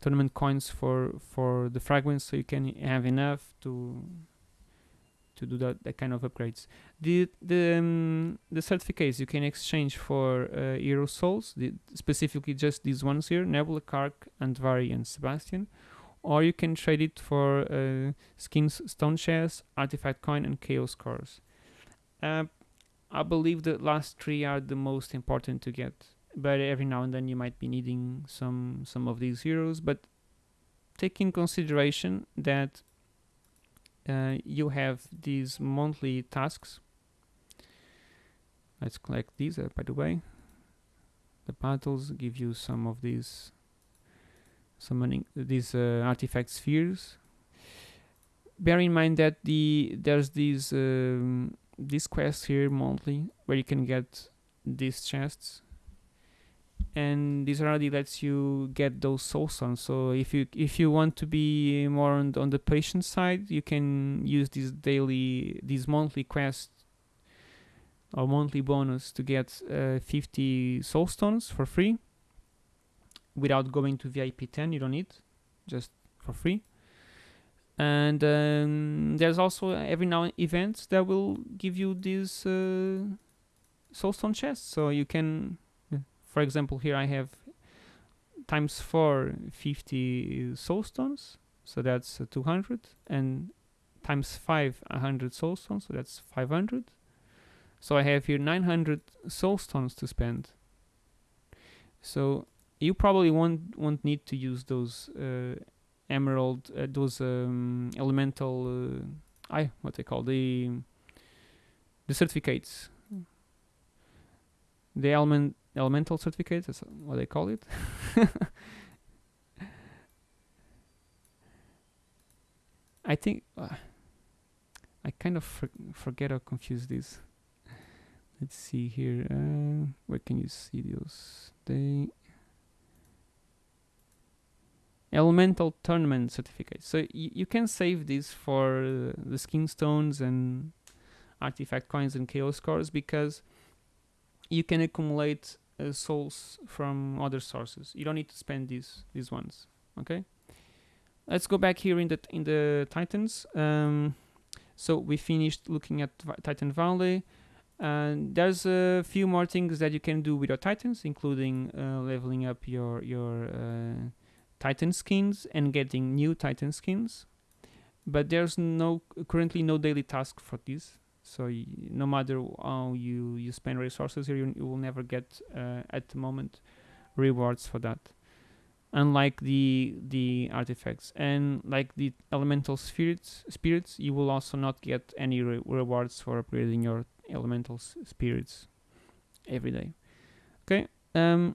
tournament coins for for the fragments so you can have enough to to do that, that kind of upgrades. The the um, the certificates you can exchange for uh, hero souls the, specifically just these ones here nebula K'arkh andvari and sebastian. Or you can trade it for uh, skins stone chest artifact coin and chaos cores uh, I believe the last three are the most important to get, but every now and then you might be needing some some of these heroes. But take in consideration that uh, you have these monthly tasks. Let's collect these, uh, by the way. The battles give you some of these summoning these uh, artifact spheres. Bear in mind that the there's these um, this quest here monthly where you can get these chests. And this already lets you get those soul stones so if you if you want to be more on, on the patient side you can use this daily these monthly quests or monthly bonus to get uh, 50 soul stones for free without going to vip 10 you don't need just for free and um, there's also every now events that will give you these uh, soulstone chests so you can for example here i have times 4 50 soulstones so that's uh, 200 and times 5 100 soulstones so that's 500 so i have here 900 soulstones to spend. So you probably won't won't need to use those uh, emerald uh, those um, elemental uh, I what they call the the certificates. The element elemental certificates that's what they call it. I think uh, I kind of for forget or confuse this. Let's see here uh, where can you see those? They elemental tournament certificate. So you can save this for the skin stones and artifact coins and chaos cores because you can accumulate uh, souls from other sources. You don't need to spend these these ones. Okay. let's go back here in the in the Titans. Um, so we finished looking at Titan Valley. And there's a few more things that you can do with your Titans, including uh, leveling up your your uh, Titan skins and getting new Titan skins. But there's no currently no daily task for this. So no matter how you you spend resources here, you, you will never get uh, at the moment rewards for that. Unlike the the artifacts and like the elemental spirits, spirits, you will also not get any re- rewards for upgrading your elemental spirits every day. Okay. Um.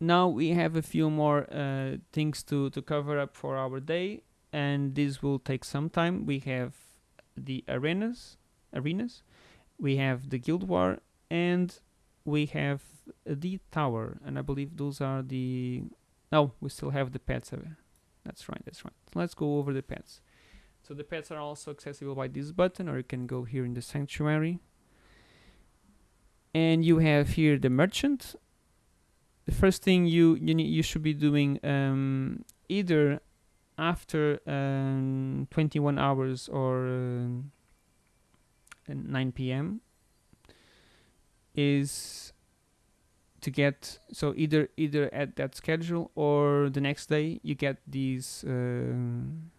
Now we have a few more uh, things to to cover up for our day, and this will take some time. We have the arenas, arenas. We have the guild war, and we have the tower. And I believe those are the. No, we still have the pets. uh, That's right. That's right. Let's go over the pets. So the pets are also accessible by this button, or you can go here in the sanctuary. And you have here the merchant. The first thing you you need, you should be doing um, either after um, 21 hours or uh, 9 p.m. is to get so either either at that schedule or the next day you get these um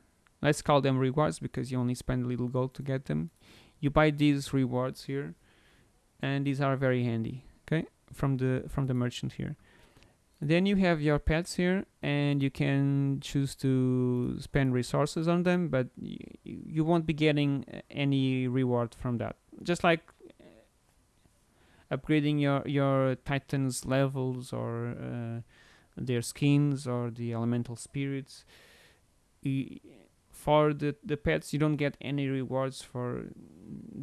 let's call them rewards because you only spend a little gold to get them you buy these rewards here and these are very handy okay from the from the merchant here then you have your pets here and you can choose to spend resources on them but you won't be getting uh, any reward from that. Just like uh, upgrading your your titans levels or uh, their skins or the elemental spirits. For the the pets you don't get any rewards for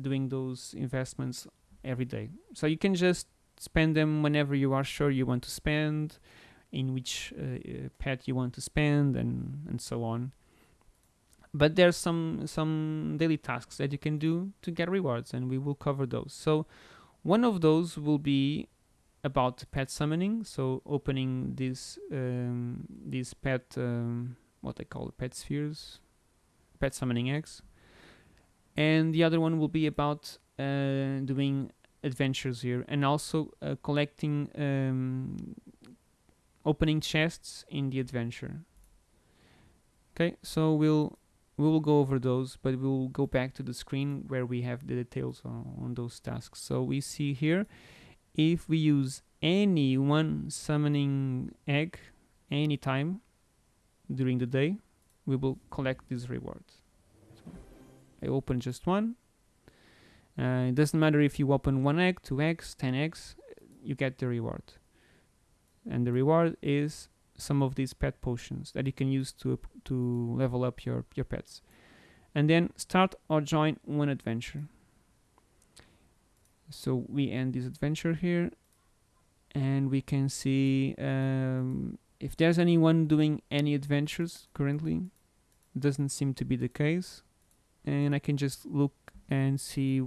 doing those investments every day. So you can just spend them whenever you are sure you want to spend in which uh, uh, pet you want to spend and and so on. But there's some some daily tasks that you can do to get rewards and we will cover those. So one of those will be about pet summoning. So opening these um, these pet um, what they call pet spheres pet summoning eggs. And the other one will be about uh, doing adventures here and also uh, collecting um, opening chests in the adventure. Okay so we'll we will go over those but we will go back to the screen where we have the details on, on those tasks. So we see here if we use any one summoning egg anytime during the day we will collect these rewards. So I open just one uh, it doesn't matter if you open one egg, two eggs, ten eggs, you get the reward. And the reward is some of these pet potions that you can use to to level up your your pets. And then start or join one adventure. So we end this adventure here, and we can see um, if there's anyone doing any adventures currently. Doesn't seem to be the case, and I can just look and see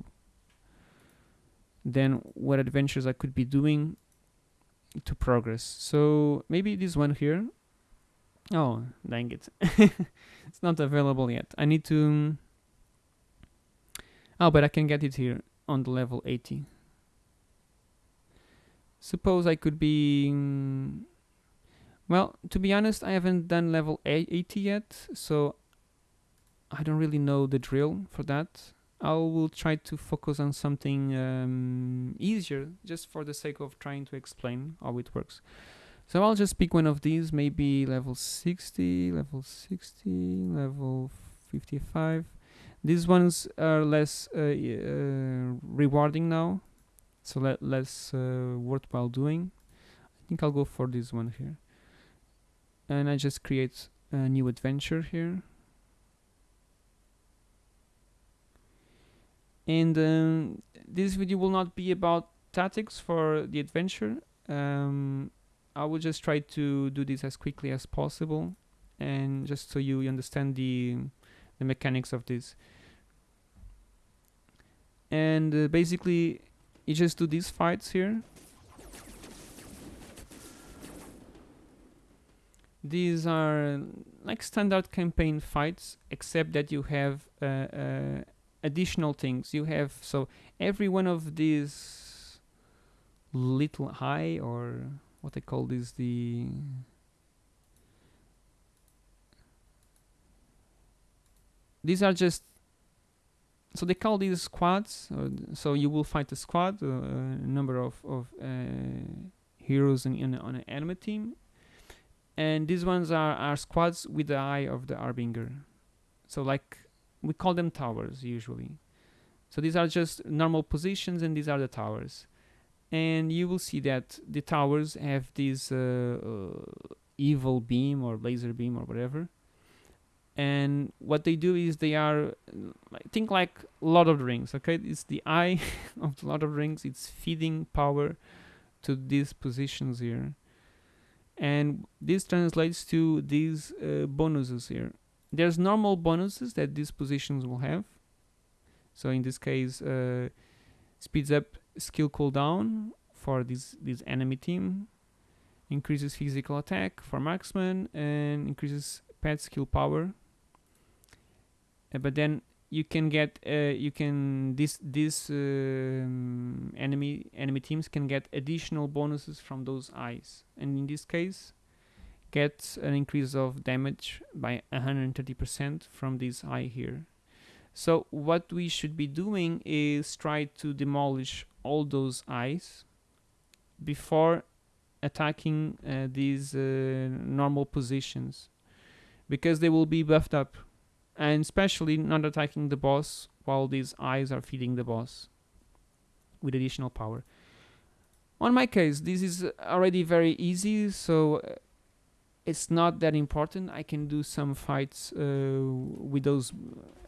then what adventures I could be doing to progress. So maybe this one here. Oh, dang it. it's not available yet. I need to. Oh, but I can get it here on the level 80. Suppose I could be. Well, to be honest, I haven't done level a- 80 yet, so I don't really know the drill for that. I will try to focus on something um, easier just for the sake of trying to explain how it works. So I'll just pick one of these, maybe level 60, level 60, level 55. These ones are less uh, uh, rewarding now, so le- less uh, worthwhile doing. I think I'll go for this one here. And I just create a new adventure here. And um, this video will not be about tactics for the adventure. Um, I will just try to do this as quickly as possible. And just so you understand the the mechanics of this. And uh, basically you just do these fights here. These are like standard campaign fights except that you have uh, uh, additional things. You have so every one of these little high or what they call this the these are just so they call these squads uh, so you will fight a squad uh, a number of, of uh, heroes in, in, on an enemy team. And these ones are, are squads with the eye of the Arbinger. So like we call them towers usually. So these are just normal positions and these are the towers. And you will see that the towers have this uh, uh, evil beam or laser beam or whatever. And what they do is they are like, think like Lord of the Rings okay? It's the eye of the Lord of the Rings. It's feeding power to these positions here. And this translates to these uh, bonuses here there's normal bonuses that these positions will have. So in this case uh, speeds up skill cooldown for this this enemy team increases physical attack for marksman and increases pet skill power. Uh, but then you can get uh, you can this this um, enemy enemy teams can get additional bonuses from those eyes. And in this case get an increase of damage by 130% from this eye here so what we should be doing is try to demolish all those eyes before attacking uh, these uh, normal positions because they will be buffed up and especially not attacking the boss while these eyes are feeding the boss with additional power. On my case, this is already very easy, so uh, it's not that important. I can do some fights uh, with those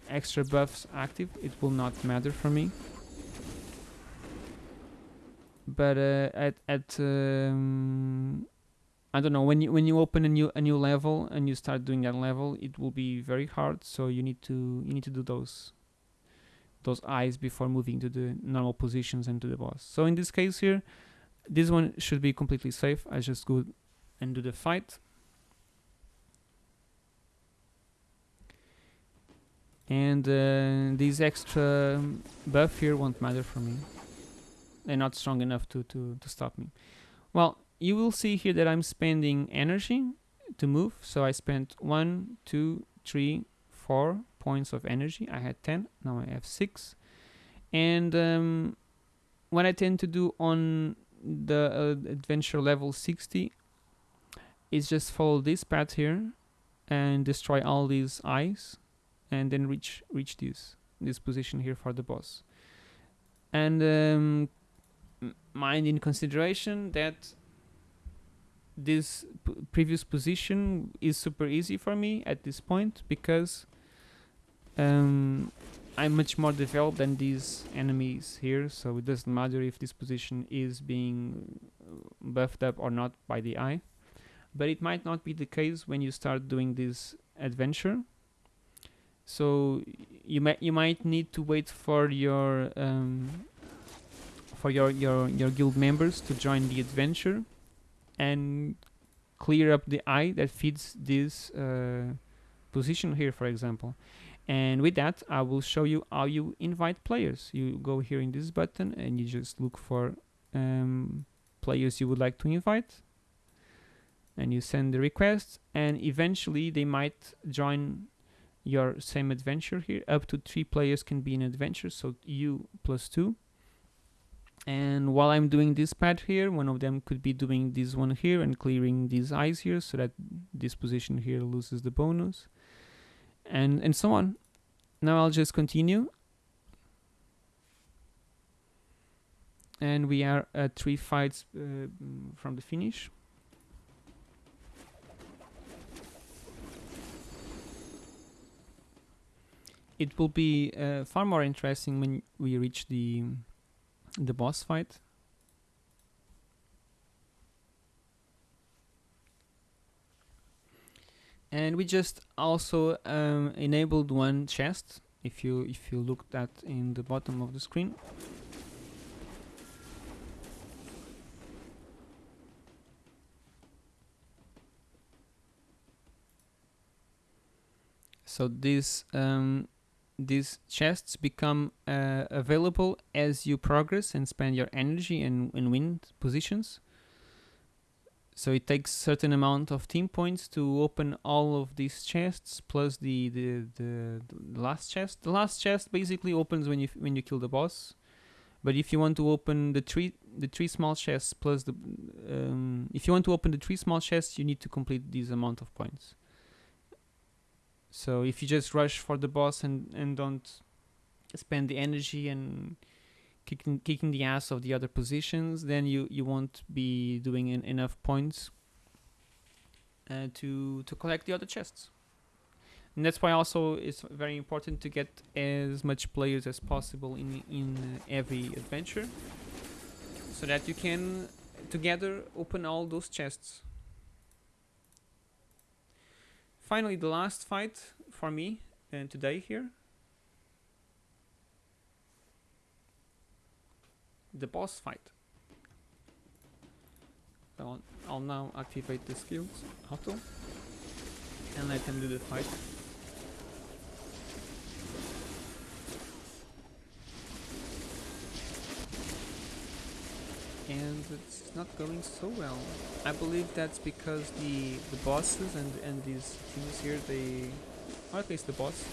extra buffs active. It will not matter for me. But uh, at at um, I don't know when you when you open a new a new level and you start doing that level, it will be very hard. So you need to you need to do those those eyes before moving to the normal positions and to the boss. So in this case here, this one should be completely safe. I just go and do the fight. And uh, this extra buff here won't matter for me. They're not strong enough to, to, to stop me. Well, you will see here that I'm spending energy to move. So I spent one, two, three, four points of energy. I had 10, now I have six. And um, what I tend to do on the uh, adventure level 60 is just follow this path here and destroy all these eyes and then reach reach this this position here for the boss. And um, mind in consideration that this previous position is super easy for me at this point because um, I'm much more developed than these enemies here so it doesn't matter if this position is being buffed up or not by the eye. But it might not be the case when you start doing this adventure so you might you might need to wait for your um, for your, your your guild members to join the adventure and clear up the eye that feeds this uh, position here for example. And with that I will show you how you invite players. You go here in this button and you just look for um, players you would like to invite. And you send the request and eventually they might join your same adventure here. Up to three players can be in adventure so you plus two. And while I'm doing this pad here one of them could be doing this one here and clearing these eyes here so that this position here loses the bonus. And and so on. Now I'll just continue. And we are at three fights uh, from the finish it will be uh, far more interesting when we reach the the boss fight. And we just also um, enabled one chest. If you if you look at in the bottom of the screen. So this um, these chests become uh, available as you progress and spend your energy and, and win positions. So it takes certain amount of team points to open all of these chests plus the the, the, the last chest. The last chest basically opens when you when you kill the boss. But if you want to open the three the three small chests plus the um, if you want to open the three small chests, you need to complete this amount of points. So if you just rush for the boss and and don't spend the energy and kicking kicking the ass of the other positions, then you you won't be doing en enough points uh, to to collect the other chests. And that's why also it's very important to get as much players as possible in in every adventure, so that you can together open all those chests. Finally, the last fight for me and today here the boss fight. So I'll now activate the skills auto and let him do the fight. And it's not going so well. I believe that's because the the bosses and and these things here they, or at least the boss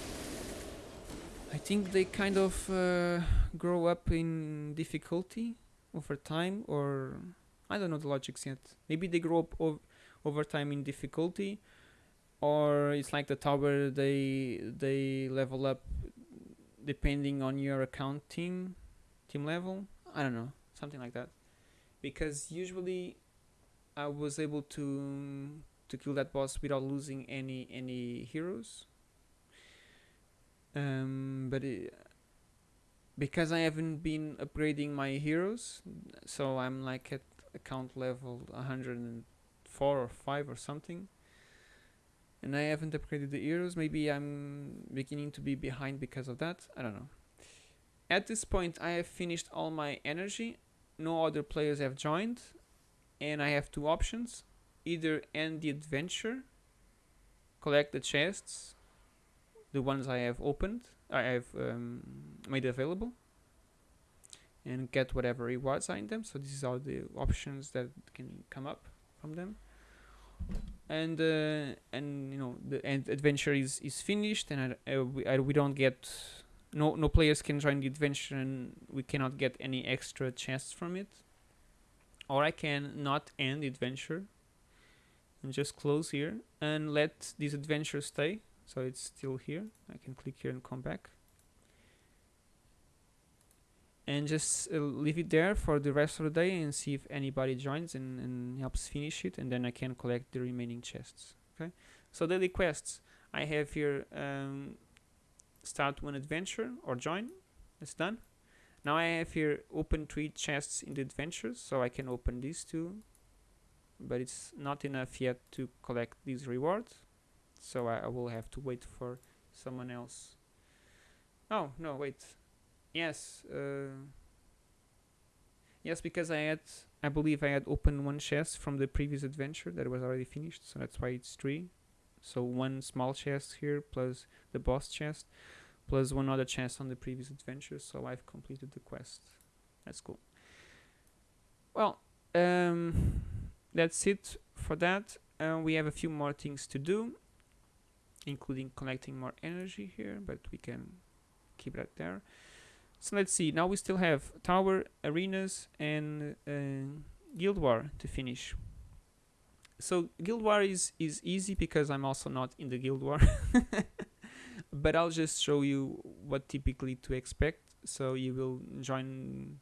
I think they kind of uh, grow up in difficulty over time, or I don't know the logics yet. Maybe they grow up ov over time in difficulty, or it's like the tower. They they level up depending on your account team team level. I don't know, something like that. Because usually I was able to to kill that boss without losing any any heroes um, but it, because I haven't been upgrading my heroes, so I'm like at account level 104 or 5 or something. And I haven't upgraded the heroes. Maybe I'm beginning to be behind because of that. I don't know. At this point, I have finished all my energy. No other players have joined. And I have two options. Either end the adventure, collect the chests, the ones I have opened, I have um, made available and get whatever rewards are in them. So these are the options that can come up from them. And uh, and you know the end adventure is is finished, and I, uh, we, I, we don't get no no players can join the adventure, and we cannot get any extra chests from it. Or I can not end the adventure and just close here and let this adventure stay. So it's still here. I can click here and come back. And just uh, leave it there for the rest of the day and see if anybody joins and, and helps finish it. And then I can collect the remaining chests. Okay? So daily quests I have here um, start one adventure or join. It's done. Now I have here open three chests in the adventures so I can open these two. But it's not enough yet to collect these rewards so I, I will have to wait for someone else. Oh no wait. Yes uh, yes because I had I believe I had opened one chest from the previous adventure that was already finished so that's why it's three so one small chest here plus the boss chest plus one other chest on the previous adventure so I've completed the quest. That's cool. Well um, that's it for that. Uh, we have a few more things to do including collecting more energy here but we can keep that there. So let's see. Now we still have tower arenas and uh, guild war to finish so guild war is is easy because i'm also not in the guild war. But i'll just show you what typically to expect. So you will join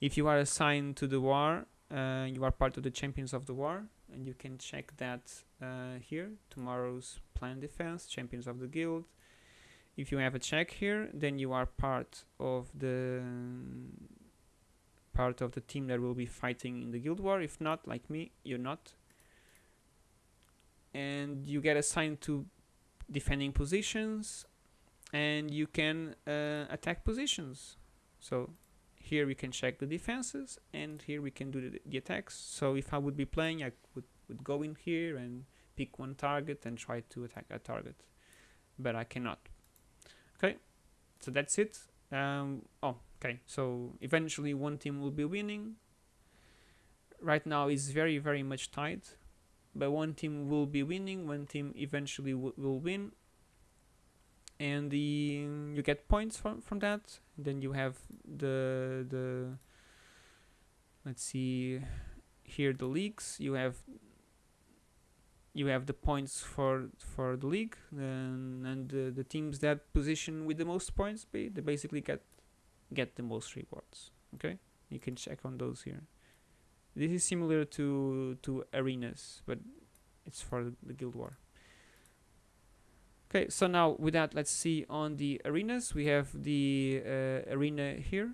if you are assigned to the war uh, you are part of the champions of the war and you can check that uh, here tomorrow's plan defense champions of the guild. If you have a check here then you are part of the part of the team that will be fighting in the guild war. If not like me you're not and you get assigned to defending positions and you can uh, attack positions so here we can check the defenses and here we can do the, the attacks so if I would be playing I would, would go in here and pick one target and try to attack a target but I cannot. Okay, so that's it. Um, oh, okay. So eventually one team will be winning. Right now it's very very much tight, but one team will be winning. One team eventually will win, and the you get points from from that. Then you have the the let's see here the leagues. You have you have the points for for the league and, and the, the teams that position with the most points be they basically get get the most rewards okay you can check on those here this is similar to to arenas but it's for the guild war. Okay so now with that let's see on the arenas. We have the uh, arena here.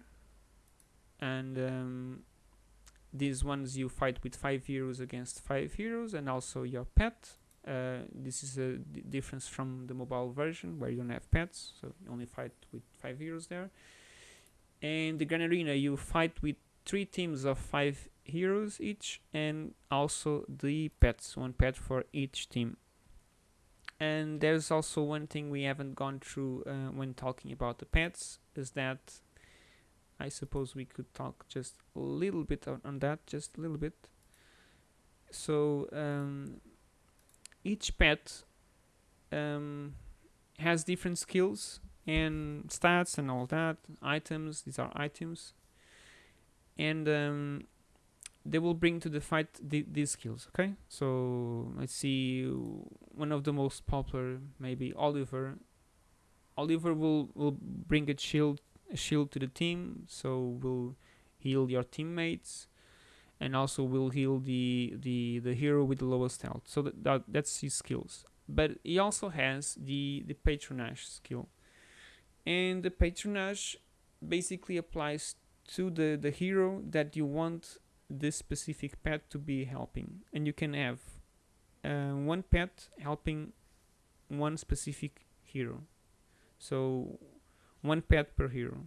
And um, these ones you fight with five heroes against five heroes and also your pet. Uh, this is a difference from the mobile version where you don't have pets so you only fight with five heroes there. And the grand arena you fight with three teams of five heroes each and also the pets one pet for each team and there's also one thing we haven't gone through uh, when talking about the pets is that I suppose we could talk just a little bit on, that, just a little bit. So um, each pet um, has different skills and stats and all that, items, these are items. And um, they will bring to the fight th these skills, okay? So let's see, one of the most popular, maybe Oliver. Oliver will, will bring a shield a shield to the team, so will heal your teammates, and also will heal the the the hero with the lowest health. So that, that that's his skills. But he also has the the patronage skill, and the patronage basically applies to the the hero that you want this specific pet to be helping, and you can have uh, one pet helping one specific hero. So one pet per hero.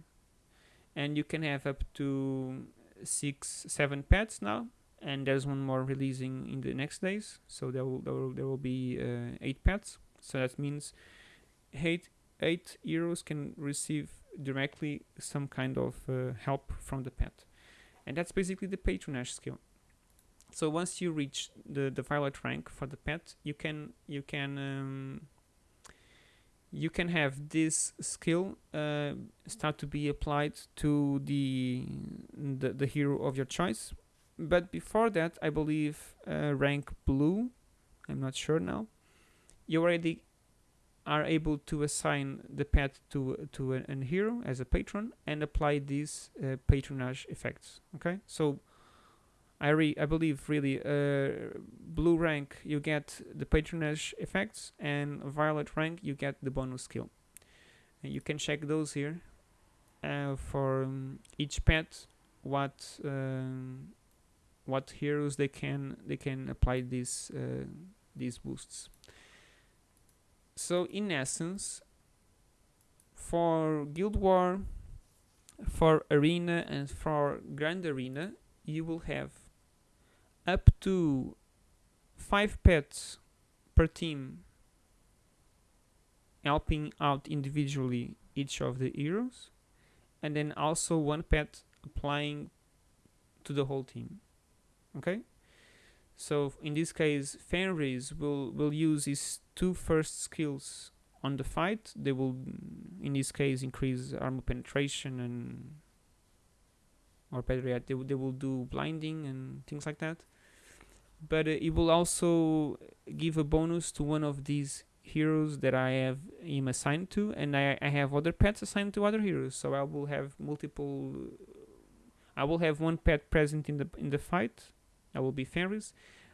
And you can have up to six seven pets now. And there's one more releasing in the next days. So there will there will, there will be uh, eight pets. So that means eight eight heroes can receive directly some kind of uh, help from the pet and that's basically the patronage skill so once you reach the the violet rank for the pet you can you can um, you can have this skill uh, start to be applied to the, the, the hero of your choice. But before that I believe uh, rank blue. I'm not sure now. You already are able to assign the pet to to a, a hero as a patron and apply these uh, patronage effects okay? So I, re I believe really uh, blue rank you get the patronage effects and violet rank you get the bonus skill. And you can check those here uh, for um, each pet what um, what heroes they can they can apply these uh, these boosts so in essence for guild war for arena and for grand arena you will have up to five pets per team helping out individually each of the heroes and then also one pet applying to the whole team. Okay so in this case Fenris will will use his two first skills on the fight. They will in this case increase armor penetration and or better they, they will do blinding and things like that. But uh, it will also give a bonus to one of these heroes that I have him assigned to and I, I have other pets assigned to other heroes. So I will have multiple I will have one pet present in the in the fight I will be Fenris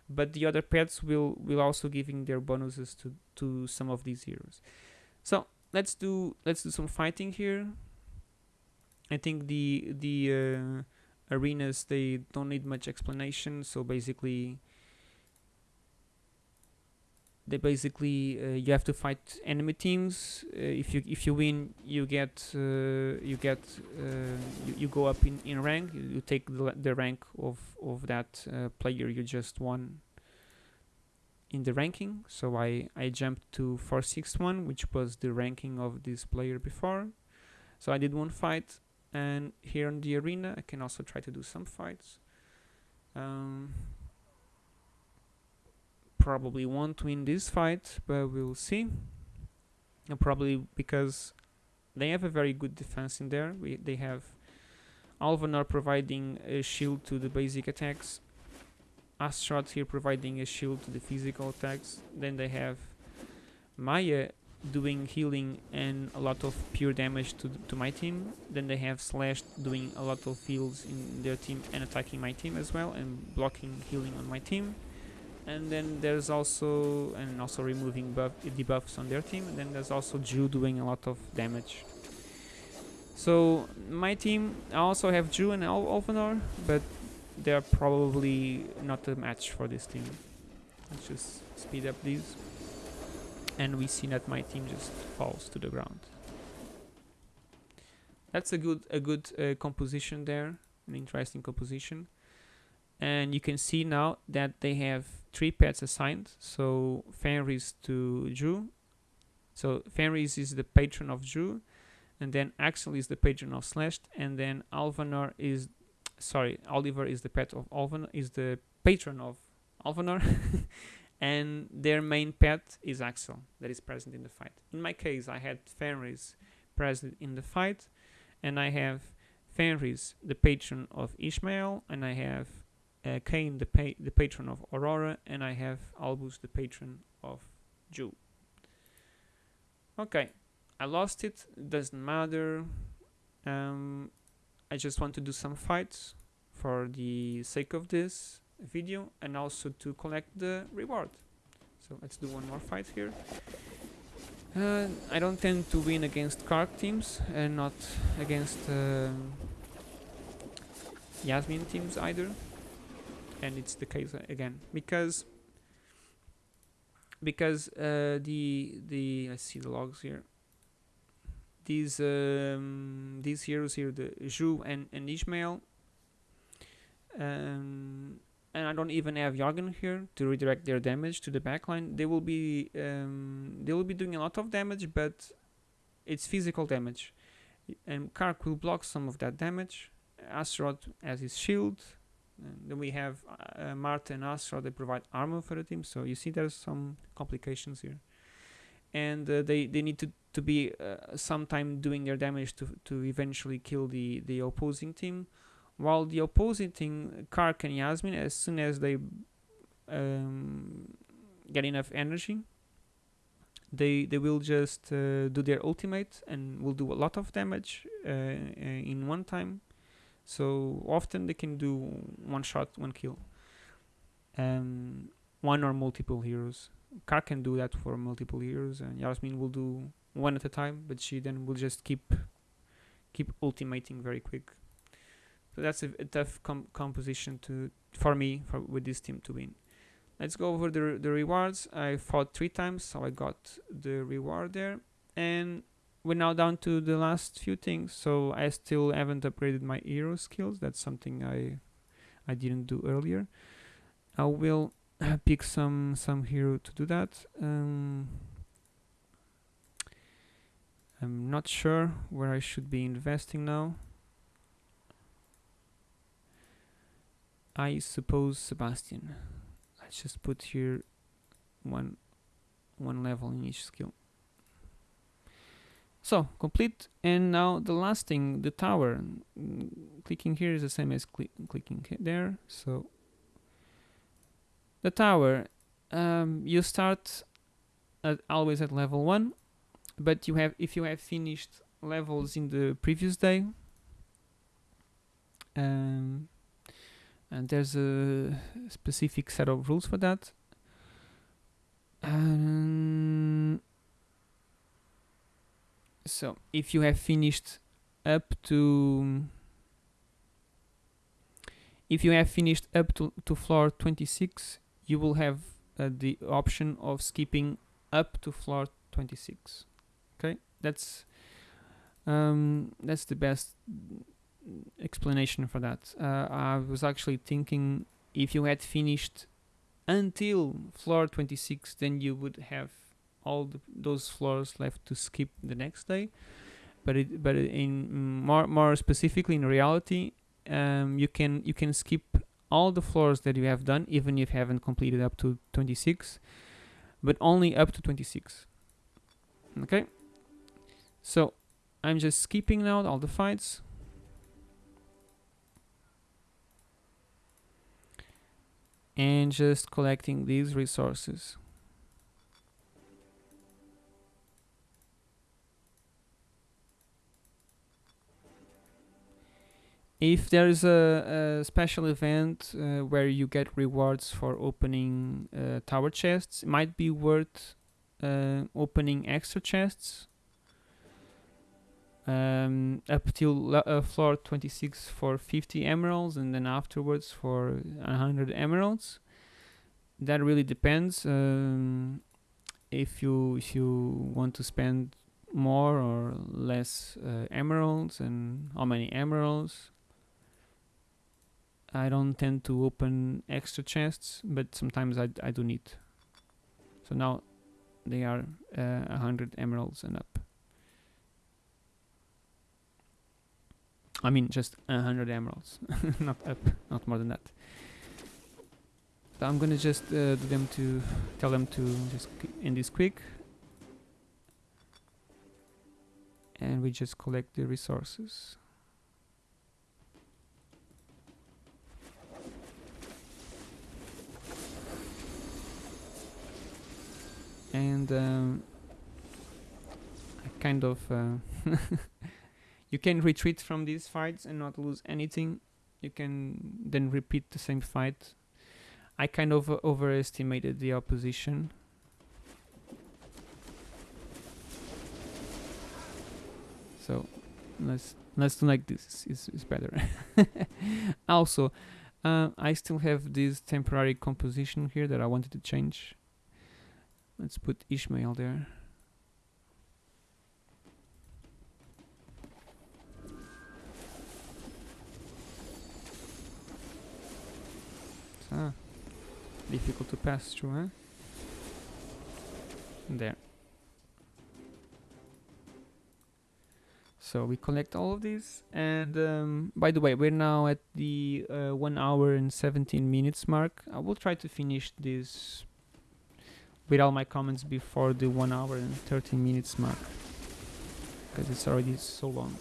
but the other pets will will also giving their bonuses to to some of these heroes. So let's do let's do some fighting here. I think the the uh, arenas they don't need much explanation so basically they basically uh, you have to fight enemy teams. Uh, if you if you win you get uh, you get uh, you, you, go up in, in rank. You, you take the, the rank of of that uh, player you just won in the ranking. So I, I jumped to 461 which was the ranking of this player before. So I did one fight and here in the arena I can also try to do some fights. Um, probably won't win this fight but we'll see and probably because they have a very good defense in there we, they have Alvanor providing a shield to the basic attacks Astaroth here providing a shield to the physical attacks. Then they have Maya doing healing and a lot of pure damage to, to my team. Then they have Slash doing a lot of heals in their team and attacking my team as well and blocking healing on my team. And then there's also and also removing buff debuffs on their team. And then there's also Drew doing a lot of damage. So my team I also have Drew and Al Alvanor, but they're probably not a match for this team. Let's just speed up these. And we see that my team just falls to the ground. That's a good a good uh, composition there, an interesting composition. And you can see now that they have three pets assigned. So Fenris to Drew. So Fenris is the patron of Drew, and then Axel is the patron of Slashed, and then Alvanor is sorry, Oliver is the pet of Alvan is the patron of Alvanor, and their main pet is Axel that is present in the fight. In my case, I had Fenris present in the fight, and I have Fenris, the patron of Ishmael, and I have uh, Cain, the, pa the patron of Aurora, and I have Albus, the patron of Zhu. Okay, I lost it, doesn't matter. Um, I just want to do some fights for the sake of this video and also to collect the reward. So let's do one more fight here. Uh, I don't tend to win against K'arkh teams and not against um, Yasmin teams either. And it's the case again because because uh, the the let's see the logs here these um, these heroes here, the Zhu and, and Ishmael. Um, and I don't even have Jorgen here to redirect their damage to the backline. They will be um, they will be doing a lot of damage, but it's physical damage. And K'arkh will block some of that damage. Astaroth has his shield. And then we have uh, Martha and Astaroth. They provide armor for the team. So you see there's some complications here. And uh, they, they need to to be uh, sometime doing their damage to to eventually kill the the opposing team while the opposing team K'arkh and Yasmin as soon as they um, get enough energy they they will just uh, do their ultimate and will do a lot of damage uh, uh in one time so often they can do one shot one kill um, one or multiple heroes K'arkh can do that for multiple heroes and Yasmin will do one at a time, but she then will just keep keep ultimating very quick. So that's a, a tough com composition to for me for with this team to win. Let's go over the the rewards. I fought three times, so I got the reward there, and we're now down to the last few things. So I still haven't upgraded my hero skills. That's something I I didn't do earlier. I will pick some some hero to do that. Um, I'm not sure where I should be investing now. I suppose Sebastian. Let's just put here one one level in each skill. So complete and now the last thing the tower. Mm, clicking here is the same as cl clicking there. So the tower um, you start at always at level 1 but you have if you have finished levels in the previous day um, and there's a specific set of rules for that. Um, so if you have finished up to if you have finished up to, to floor 26 you will have uh, the option of skipping up to floor 26 okay? That's um, that's the best explanation for that. Uh, I was actually thinking if you had finished until floor 26 then you would have all the, those floors left to skip the next day. But it but in more more specifically in reality um, you can you can skip all the floors that you have done even if you haven't completed up to 26 but only up to 26 okay? So I'm just skipping now all the fights. And just collecting these resources if there is a, a special event uh, where you get rewards for opening uh, tower chests it might be worth uh, opening extra chests um, up till uh, floor 26 for 50 emeralds and then afterwards for 100 emeralds. That really depends um, if you if you want to spend more or less uh, emeralds and how many emeralds I don't tend to open extra chests but sometimes I, I do need. So now they are uh, 100 emeralds and up. I mean just 100 emeralds not up not more than that. So I'm gonna just uh, do them to tell them to just end this quick. And we just collect the resources and um, I kind of uh, you can retreat from these fights and not lose anything. You can then repeat the same fight. I kind of uh, overestimated the opposition. So let's let's do like this. Is is better. Also uh, I still have this temporary composition here that I wanted to change let's put Ishmael there Ah, difficult to pass through, huh? There. So we collect all of these, and um, by the way, we're now at the uh, one hour and 17 minutes mark. I will try to finish this with all my comments before the one hour and 13 minutes mark, because it's already so long.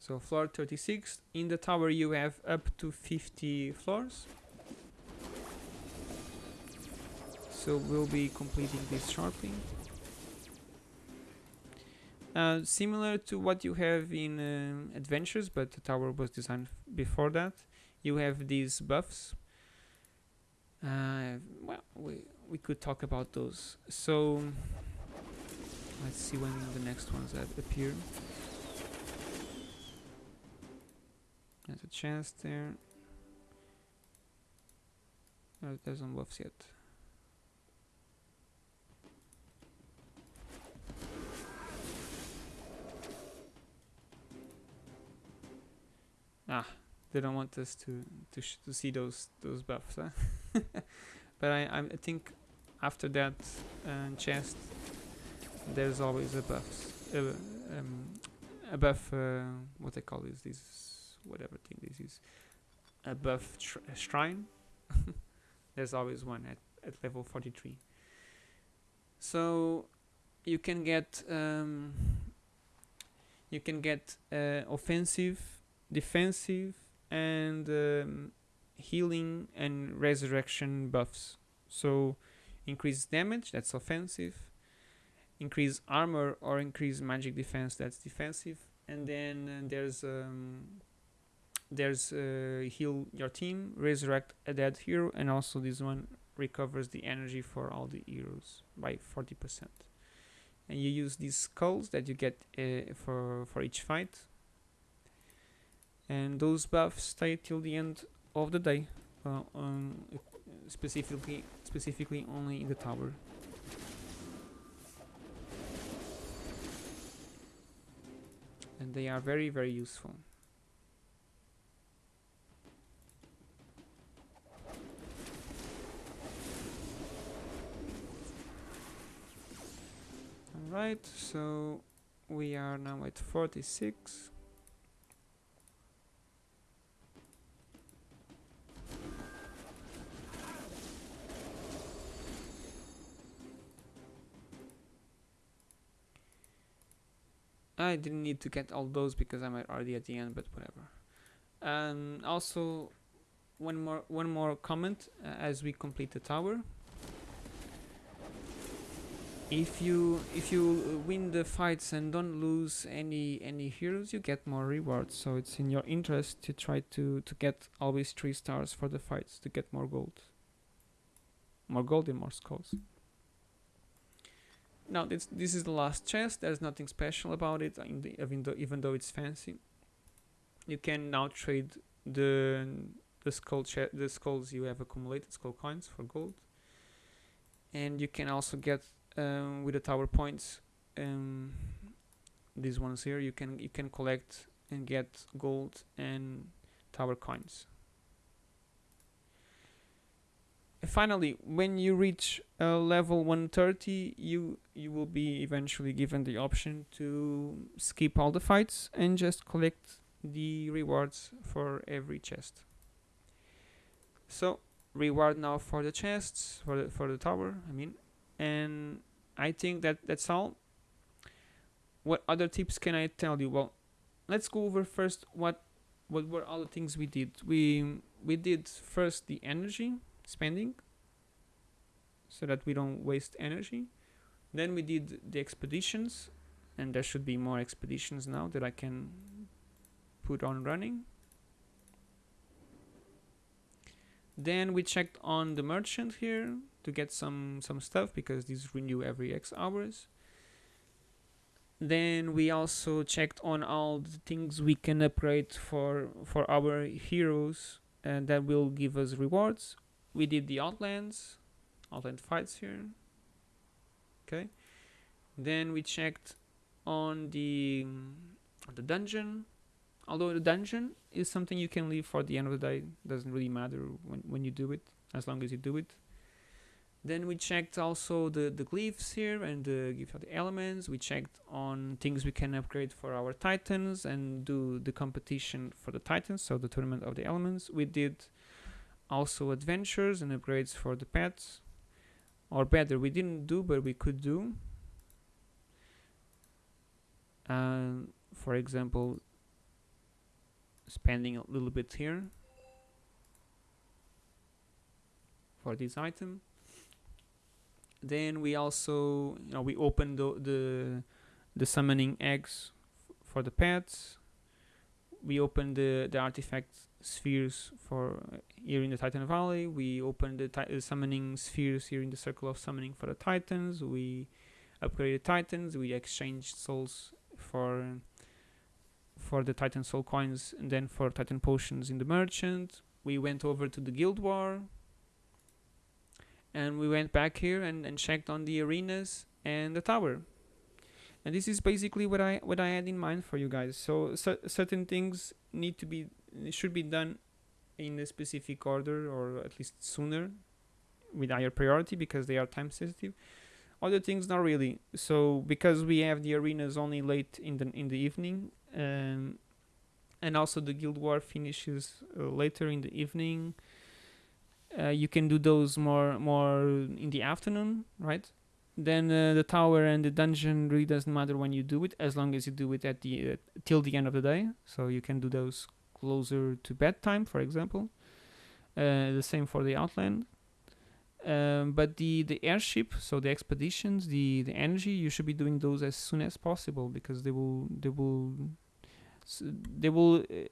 So floor 36, in the tower you have up to 50 floors. So we'll be completing this sharpening. Uh, similar to what you have in um, Adventures, but the tower was designed before that. You have these buffs. Uh, well, we, we could talk about those. So let's see when the next ones appear. There's a chance there. No, there's no buffs yet. Ah, they don't want us to to to see those those buffs, huh? but I I think after that uh, chest, there's always a buffs, uh, um, a buff. Uh, what they call this? These whatever thing this is a above shrine there's always one at, at level 43 so you can get um, you can get uh, offensive defensive and um, healing and resurrection buffs so increase damage that's offensive increase armor or increase magic defense that's defensive and then uh, there's um, there's uh, heal your team, resurrect a dead hero, and also this one recovers the energy for all the heroes by 40%. And you use these skulls that you get uh, for, for each fight. And those buffs stay till the end of the day. uh, um, specifically specifically only in the tower. And they are very very useful. Alright, so we are now at 46. I didn't need to get all those because I'm already at the end, but whatever. And also, one more one more comment uh, as we complete the tower. If you if you win the fights and don't lose any any heroes, you get more rewards. So it's in your interest to try to to get always three stars for the fights to get more gold. More gold and more skulls. Now this this is the last chest. There's nothing special about it, the, even though even though it's fancy. You can now trade the the skull the skulls you have accumulated, skull coins for gold, and you can also get um, with the tower points. Um, these ones here, you can you can collect and get gold and tower coins. Finally, when you reach uh, level 130, you you will be eventually given the option to skip all the fights and just collect the rewards for every chest. So reward now for the chests for the for the tower. I mean, and I think that that's all. What other tips can I tell you? Well, let's go over first what what were all the things we did. We we did first the energy spending so that we don't waste energy. Then we did the expeditions and there should be more expeditions now that I can put on running. Then we checked on the merchant here to get some some stuff because these renew every X hours. Then we also checked on all the things we can upgrade for for our heroes and that will give us rewards we did the outlands outland fights here. Okay. Then we checked on the the dungeon. Although the dungeon is something you can leave for the end of the day. Doesn't really matter when, when you do it as long as you do it. Then we checked also the, the glyphs here and the of the elements. We checked on things we can upgrade for our titans and do the competition for the titans, so the tournament of the elements. We did also adventures and upgrades for the pets. Or better we didn't do but we could do. And for example spending a little bit here for this item. Then we also you know we opened the the, the summoning eggs for the pets. We opened the the artifact spheres for uh, here in the Titan Valley. We opened the uh, summoning spheres here in the Circle of Summoning for the Titans. We upgraded Titans. We exchanged souls for for the Titan Soul coins and then for Titan potions in the Merchant. We went over to the Guild War and we went back here and, and checked on the arenas and the tower and this is basically what I what I had in mind for you guys so certain things need to be should be done in a specific order or at least sooner with higher priority because they are time sensitive. Other things not really. So because we have the arenas only late in the in the evening um, and also the guild war finishes uh, later in the evening uh, you can do those more more in the afternoon right? Then uh, the tower and the dungeon really doesn't matter when you do it as long as you do it at the uh, till the end of the day. So you can do those closer to bedtime for example uh, the same for the outland. Um, but the the airship so the expeditions the the energy you should be doing those as soon as possible because they will they will they will uh,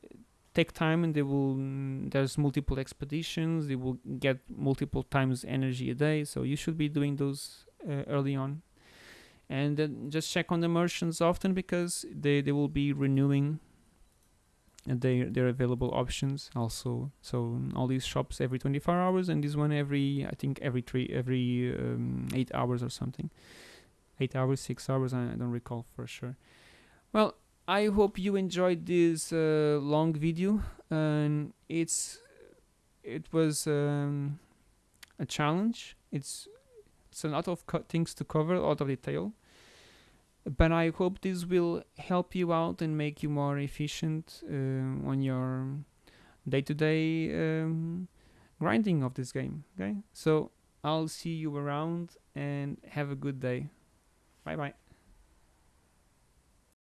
take time and they will mm, there's multiple expeditions they will get multiple times energy a day. So you should be doing those uh, early on. And then just check on the merchants often because they, they will be renewing their their available options also. So all these shops every 24 hours and this one every i think every three every um, eight hours or something. Eight hours six hours i don't recall for sure. Well i hope you enjoyed this uh, long video. And it's it was um, a challenge. It's it's a lot of things to cover a lot of detail but I hope this will help you out and make you more efficient uh, on your day-to-day um, grinding of this game. Okay, so I'll see you around and have a good day. Bye bye.